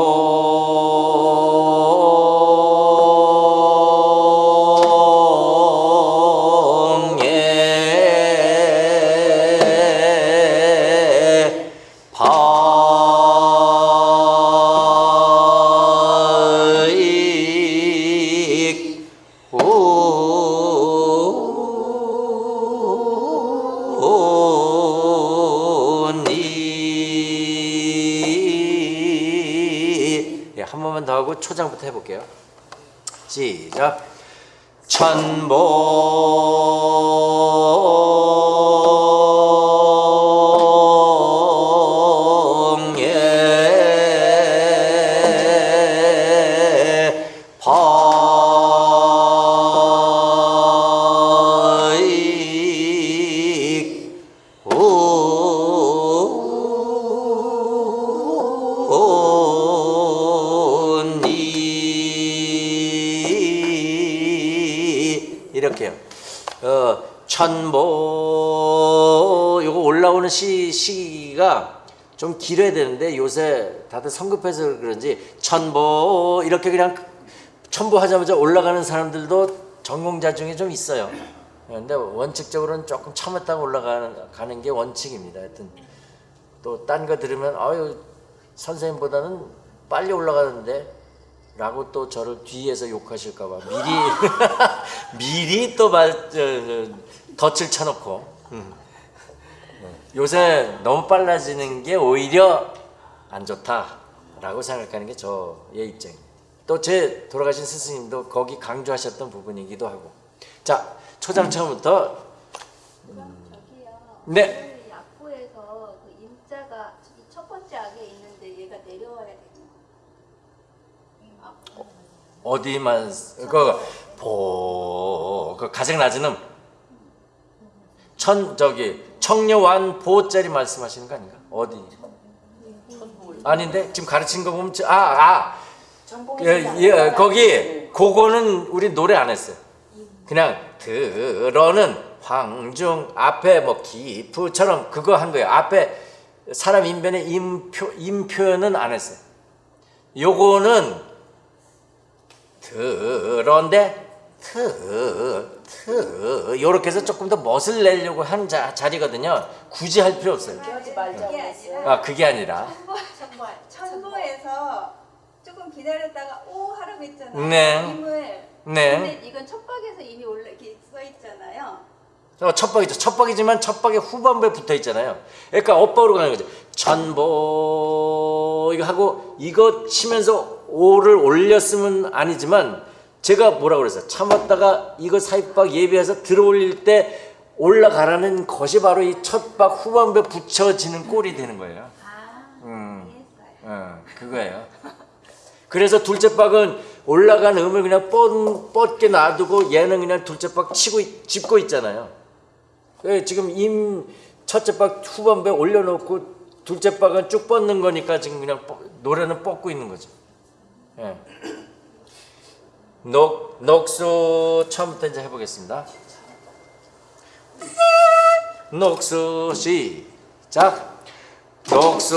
Speaker 1: 이렇게요. 어, 천보 요거 올라오는 시 시가 좀 길어야 되는데 요새 다들 성급해서 그런지 천보 이렇게 그냥 첨부하자마자 올라가는 사람들도 전공자 중에 좀 있어요. 그런데 원칙적으로는 조금 참았다가 올라가는 가는 게 원칙입니다. 하여튼 또 딴 거 들으면 아유 선생님보다는 빨리 올라가는데 라고 또 저를 뒤에서 욕하실까 봐 미리 미리 또 말, 덫을 쳐놓고 음. 네. 요새 너무 빨라지는 게 오히려 안 좋다라고 생각하는 게 저의 입장입니다. 또 제 돌아가신 스승님도 거기 강조하셨던 부분이기도 하고 자 초장 처음부터
Speaker 3: 저기요.
Speaker 1: 네.
Speaker 3: 오늘 약부에서 그 임자가 이첫 번째 악에 있는데 얘가 내려와야. 아,
Speaker 1: 어디만 그 보 그 가장 낮은 음. 천 저기 청려완 보짜리 말씀하시는 거 아닌가? 어디? 아닌데 지금 가르친 거 보면 아아
Speaker 4: 전공에
Speaker 1: 예, 예, 거기 그거는 우리 노래 안 했어요. 그냥 들어는 황중 앞에 뭐 기프처럼 그거 한 거예요. 앞에 사람 인변에 임표 임표현은 안 했어요. 요거는 들어인데 트, 트 요렇게 해서 조금 더 멋을 내려고 하는 자, 자리거든요. 굳이 할 필요 없어요.
Speaker 4: 이렇게
Speaker 3: 아
Speaker 1: 그게 아니라
Speaker 3: 정말
Speaker 5: 천보에서 조금 기다렸다가 오 하라고 했잖아요.
Speaker 1: 네.
Speaker 5: 임을.
Speaker 1: 네
Speaker 3: 근데 이건 첫 박에서 이미 올라 이렇게 써 있잖아요.
Speaker 1: 어, 첫박이죠. 첫박이지만 첫박에 후반부에 붙어 있잖아요. 그러니까 엇박으로 가는 거죠. 천보 이거 하고 이거 치면서 오를 올렸으면 아니지만 제가 뭐라 그랬어요. 참았다가 이거 사입박 예비해서 들어올릴 때 올라가라는 것이 바로 이 첫 박 후반부에 붙여지는 꼴이 되는 거예요.
Speaker 3: 아,
Speaker 1: 음.
Speaker 3: 어,
Speaker 1: 그거예요. 그래서 둘째 박은 올라간 음을 그냥 뻗, 뻗게 놔두고 얘는 그냥 둘째 박 치고 있- 짚고 있잖아요. 예, 지금 임 첫째 박 후반부에 올려놓고 둘째 박은 쭉 뻗는 거니까 지금 그냥 뻗- 노래는 뻗고 있는 거죠. 예. 녹 녹수 처음부터 이제 해보겠습니다. 녹수 시작. 녹수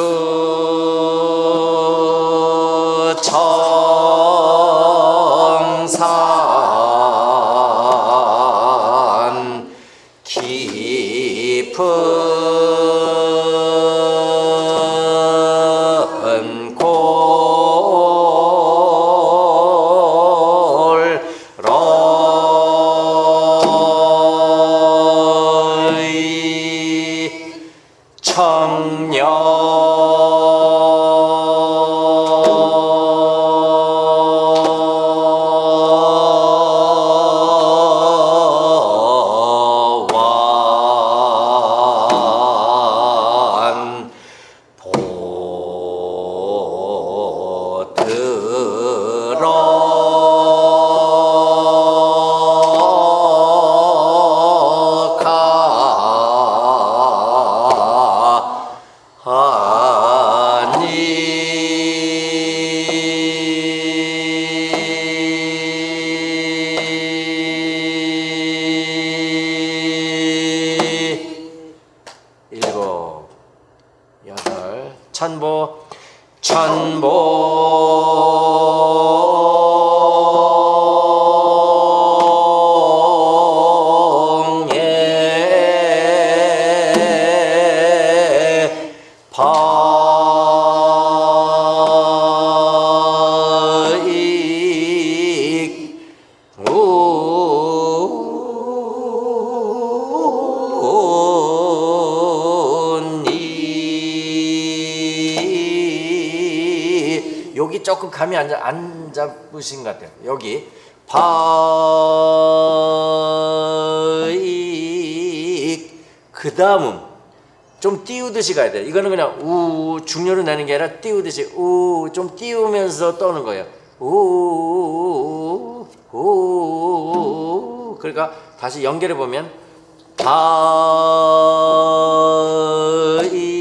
Speaker 1: 조금 감이 안, 잡- 안 잡으신 것 같아요. 여기 바익 그 다음은 좀 띄우듯이 가야 돼. 이거는 그냥 우 중요로 내는 게 아니라 띄우듯이 우좀 띄우면서 떠는 거예요. 우우 그러니까 다시 연결해 보면 바익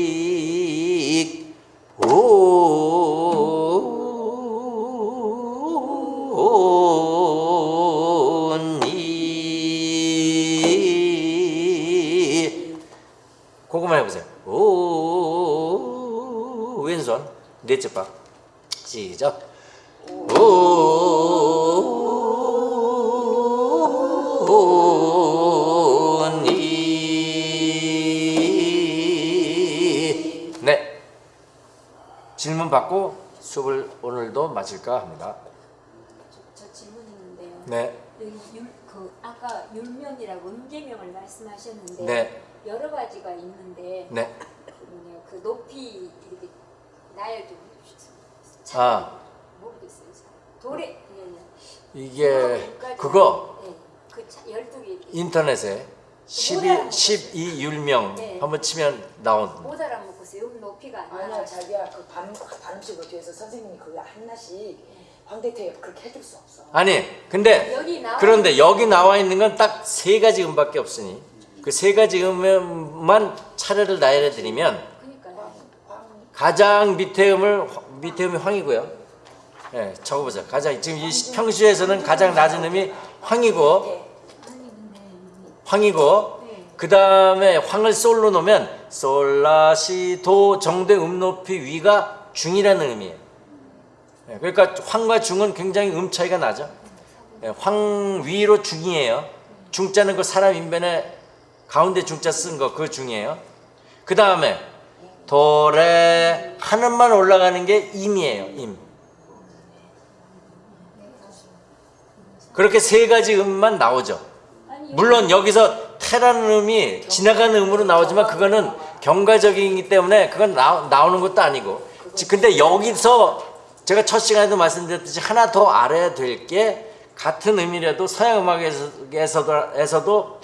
Speaker 1: 넷째 박 시작. 오니 네 질문 받고 수업을 오늘도 마칠까 합니다.
Speaker 6: 저, 저 질문 있는데요.
Speaker 1: 네,
Speaker 6: 율, 그 아까 율명이라고 음계명을 말씀하셨는데
Speaker 1: 네,
Speaker 6: 여러 가지가 있는데
Speaker 1: 네.
Speaker 6: 그그 높이 나열 좀 해주세요.
Speaker 1: 아.
Speaker 6: 모르겠어요. 잘. 도래 예, 예.
Speaker 1: 이게
Speaker 6: 그거 네, 그 차- 12개
Speaker 1: 인터넷에 12 12 율명
Speaker 6: 네.
Speaker 1: 한번 치면 나온.
Speaker 6: 못 알아먹었어요. 음 높이가 안
Speaker 4: 아니야. 자기야 그 반, 반음식을 뒤에서 선생님이 그거 하나씩 황대태에 그렇게 해줄 수 없어
Speaker 1: 아니, 근데
Speaker 6: 여기
Speaker 1: 그런데 여기 나와 있는 건 딱 세 가지 음밖에 없으니 그 세 가지 음만 차례를 나열해 드리면. 가장 밑에 음을 밑에 음이 황이고요. 예, 적어보세요. 가장 지금 이 평시에서는 가장 낮은 음이 황이고
Speaker 6: 네.
Speaker 1: 황이고 그 다음에 황을 솔로 놓으면 솔라시도 정도의 음 높이 위가 중이라는 의미예요. 예, 그러니까 황과 중은 굉장히 음 차이가 나죠. 예, 황 위로 중이에요. 중자는 그 사람 인변에 가운데 중자 쓴 거 그 중이에요. 그 다음에 도레 하늘만 올라가는 게 임이에요. 임. 그렇게 세 가지 음만 나오죠. 물론 여기서 테라는 음이 지나가는 음으로 나오지만 그거는 경과적이기 때문에 그건 나, 나오는 것도 아니고 지- 근데 여기서 제가 첫 시간에도 말씀드렸듯이 하나 더 알아야 될 게 같은 음이라도 서양 음악에서도 에서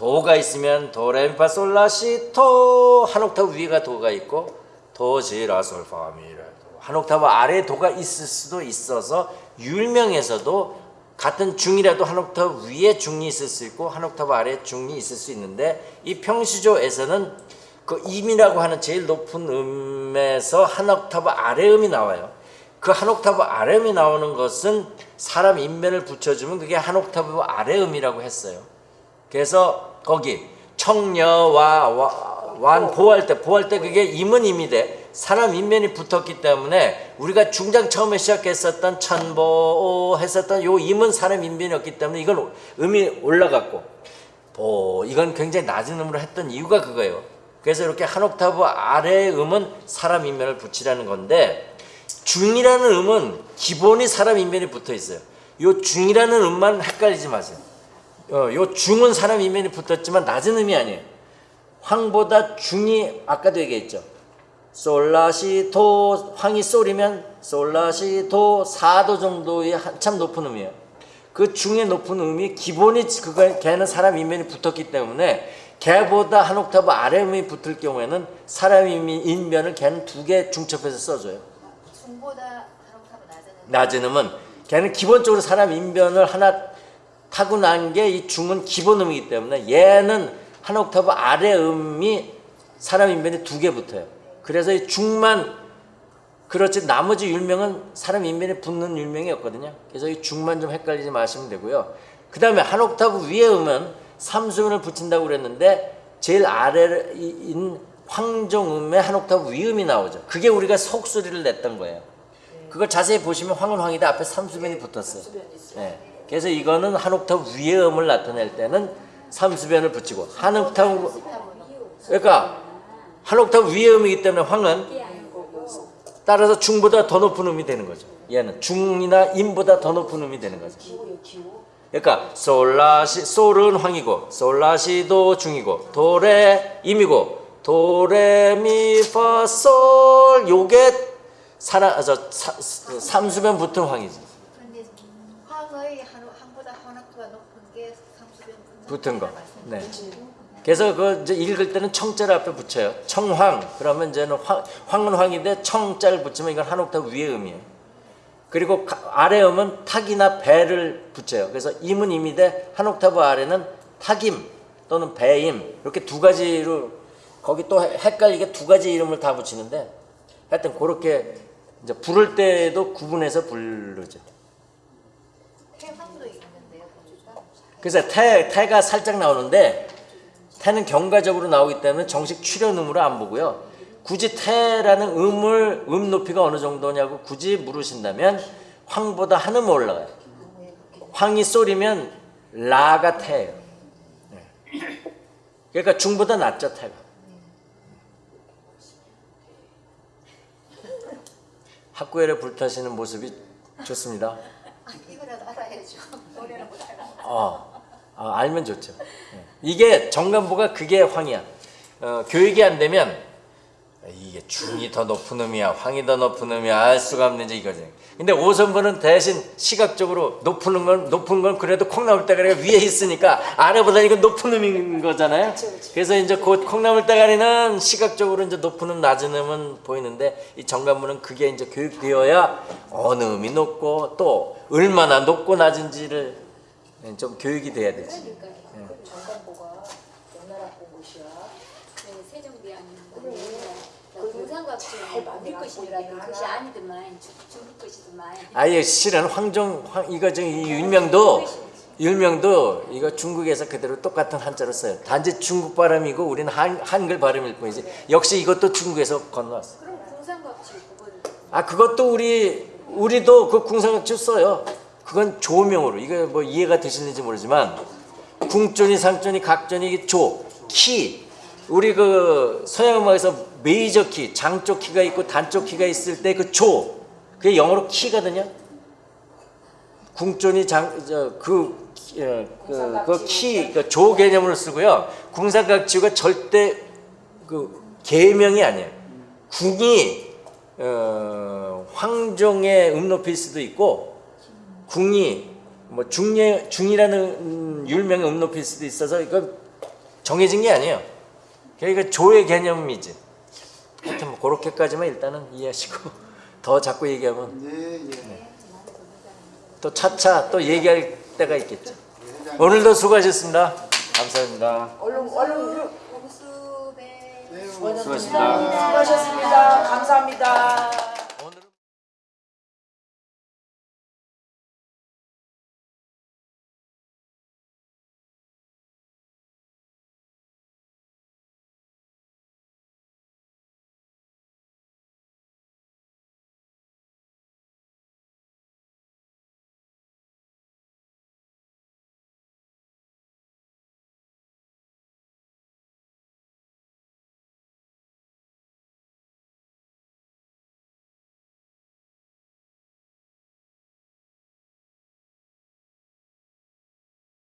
Speaker 1: 도 도가 있으면 도레미파 솔라시토 한 옥타브 위가 도가 있고 도지라솔파미라 한 옥타브 아래 도가 있을 수도 있어서 율명에서도 같은 중이라도 한 옥타브 위에 중이 있을 수 있고 한 옥타브 아래 중이 있을 수 있는데 이 평시조에서는 그 임이라고 하는 제일 높은 음에서 한 옥타브 아래 음이 나와요. 그 한 옥타브 아래 음이 나오는 것은 사람 인변을 붙여주면 그게 한 옥타브 아래 음이라고 했어요. 그래서 거기 청녀와 와- 완 보할 때 보할 때 그게 임은 임이 돼 사람 인면이 붙었기 때문에 우리가 중장 처음에 시작했었던 천보 했었던 요 임은 사람 인면이었기 때문에 이건 음이 올라갔고 보 이건 굉장히 낮은 음으로 했던 이유가 그거예요. 그래서 이렇게 한 옥타브 아래의 음은 사람 인면을 붙이라는 건데 중이라는 음은 기본이 사람 인면이 붙어 있어요. 요 중이라는 음만 헷갈리지 마세요. 어, 요 중은 사람 인면이 붙었지만 낮은 음이 아니에요. 황보다 중이 아까도 얘기했죠. 솔라시도 황이 솔이면 솔라시도 4도 정도의 한참 높은 음이에요. 그 중에 높은 음이 기본이 그거 걔는 사람 인면이 붙었기 때문에 걔보다 한 옥타브 아래 음이 붙을 경우에는 사람 인면- 인면을 걔는 두 개 중첩해서 써줘요.
Speaker 3: 중보다 한 옥타브 낮은 음.
Speaker 1: 낮은 음은 걔는 기본적으로 사람 인변을 하나 타고난 게 이 중은 기본 음이기 때문에 얘는 한 옥타브 아래 음이 사람 인변이 두 개 붙어요. 그래서 이 중만 그렇지 나머지 율명은 사람 인변에 붙는 율명이었거든요. 그래서 이 중만 좀 헷갈리지 마시면 되고요. 그 다음에 한 옥타브 위에 음은 삼수음을 붙인다고 그랬는데 제일 아래인 황종음에 한 옥타브 위음이 나오죠. 그게 우리가 속소리를 냈던 거예요. 그걸 자세히 보시면 황은 황이다 앞에 삼수변이 붙었어요. 예. 그래서 이거는 한 옥타브 위의 음을 나타낼 때는 삼수변을 붙이고 한 옥타브 그러니까 한 옥타브 위의 음이기 때문에 황은 따라서 중보다 더 높은 음이 되는 거죠. 얘는 중이나 임보다 더 높은 음이 되는 거죠. 그러니까 솔라시 솔은 황이고 솔라시도 중이고 도레 임이고 도레미파솔 요게 사라 아, 저 사, 삼수변 붙은 황이지.
Speaker 3: 그런데 황의 한, 황보다 한옥도가 높은 게 삼수변
Speaker 1: 붙은 거. 네. 그래서 그 이제 읽을 때는 청자를 앞에 붙여요. 청황. 그러면 이제는 황, 황은 황인데 청자를 붙이면 이건 한 옥타브 위의 음이에요. 그리고 가- 아래 음은 탁이나 배를 붙여요. 그래서 임은 임인데 한 옥타브 아래는 탁임 또는 배임 이렇게 두 가지로 거기 또 헷- 헷갈리게 두 가지 이름을 다 붙이는데 하여튼 그렇게 이제 부를 때도 구분해서 부르죠.
Speaker 3: 태황도 있는데요 보니까
Speaker 1: 그래서 태, 태가 살짝 나오는데 태는 경과적으로 나오기 때문에 정식 출연음으로 안 보고요. 굳이 태라는 음을 음 높이가 어느 정도냐고 굳이 물으신다면 황보다 한 음 올라가요. 황이 쏠이면 라가 태예요. 네. 그러니까 중보다 낮죠 태가. 학구열에 불타시는 모습이 좋습니다.
Speaker 3: 아, 이거라도 알아야죠 노래는 못 알아
Speaker 1: 어, 아, 알면 좋죠. 예. 이게 정관보가 그게 황이야. 어, 교육이 안 되면 이게 중이 더 높은 놈이야, 황이 더 높은 놈이야 알 수가 없는 지 이거지. 근데 오선보는 대신 시각적으로 높은 건 높은 건 그래도 콩나물 대가리가 위에 있으니까 아래보다 이건 높은 놈인 거잖아요. 그래서 이제 곧 콩나물 대가리는 시각적으로 이제 높은 놈, 낮은 놈은 보이는데 이 정관보는 그게 이제 교육되어야 어느 음이 높고 또 얼마나 높고 낮은지를 좀 교육이 돼야 되지.
Speaker 6: 그러니까요.
Speaker 4: 정관보가 명나라 공부시야.
Speaker 6: 네,
Speaker 4: 잘
Speaker 6: 것이라도 것이 아니더만 중국 것이더만
Speaker 1: 아예 실은 황종 황 이거 지금 이 율명도 율명도 이거 중국에서 그대로 똑같은 한자로 써요. 단지 중국 발음이고 우리는 한, 한글 발음일 뿐이지. 역시 이것도 중국에서 건너왔어.
Speaker 6: 그럼 공상각주 그거는
Speaker 1: 아 그것도 우리 우리도 그 궁상각주 써요. 그건 조명으로 이거 뭐 이해가 되시는지 모르지만 궁존이 상존이 각존이 이게 조, 키 우리 그 서양 음악에서 메이저 키, 장쪽 키가 있고 단쪽 키가 있을 때 그 조, 그게 영어로 키거든요. 궁존이 장저그 그키 그 조 개념으로 쓰고요. 궁상각지가 절대 그 계명이 아니에요. 궁이 어, 황종의 음높일 수도 있고 궁이 뭐 중예 중이라는 음, 율명의 음높일 수도 있어서 이거 정해진 게 아니에요. 그러니까 조의 개념이지. 하여튼 뭐 그렇게까지만 일단은 이해하시고 더 자꾸 얘기하면
Speaker 2: 예, 예.
Speaker 1: 또 차차 또 얘기할 때가 있겠죠. 오늘도 수고하셨습니다. 감사합니다.
Speaker 4: 얼른 얼른
Speaker 3: 공수배
Speaker 2: 네,
Speaker 1: 수고하셨습니다.
Speaker 4: 수고하셨습니다. 감사합니다.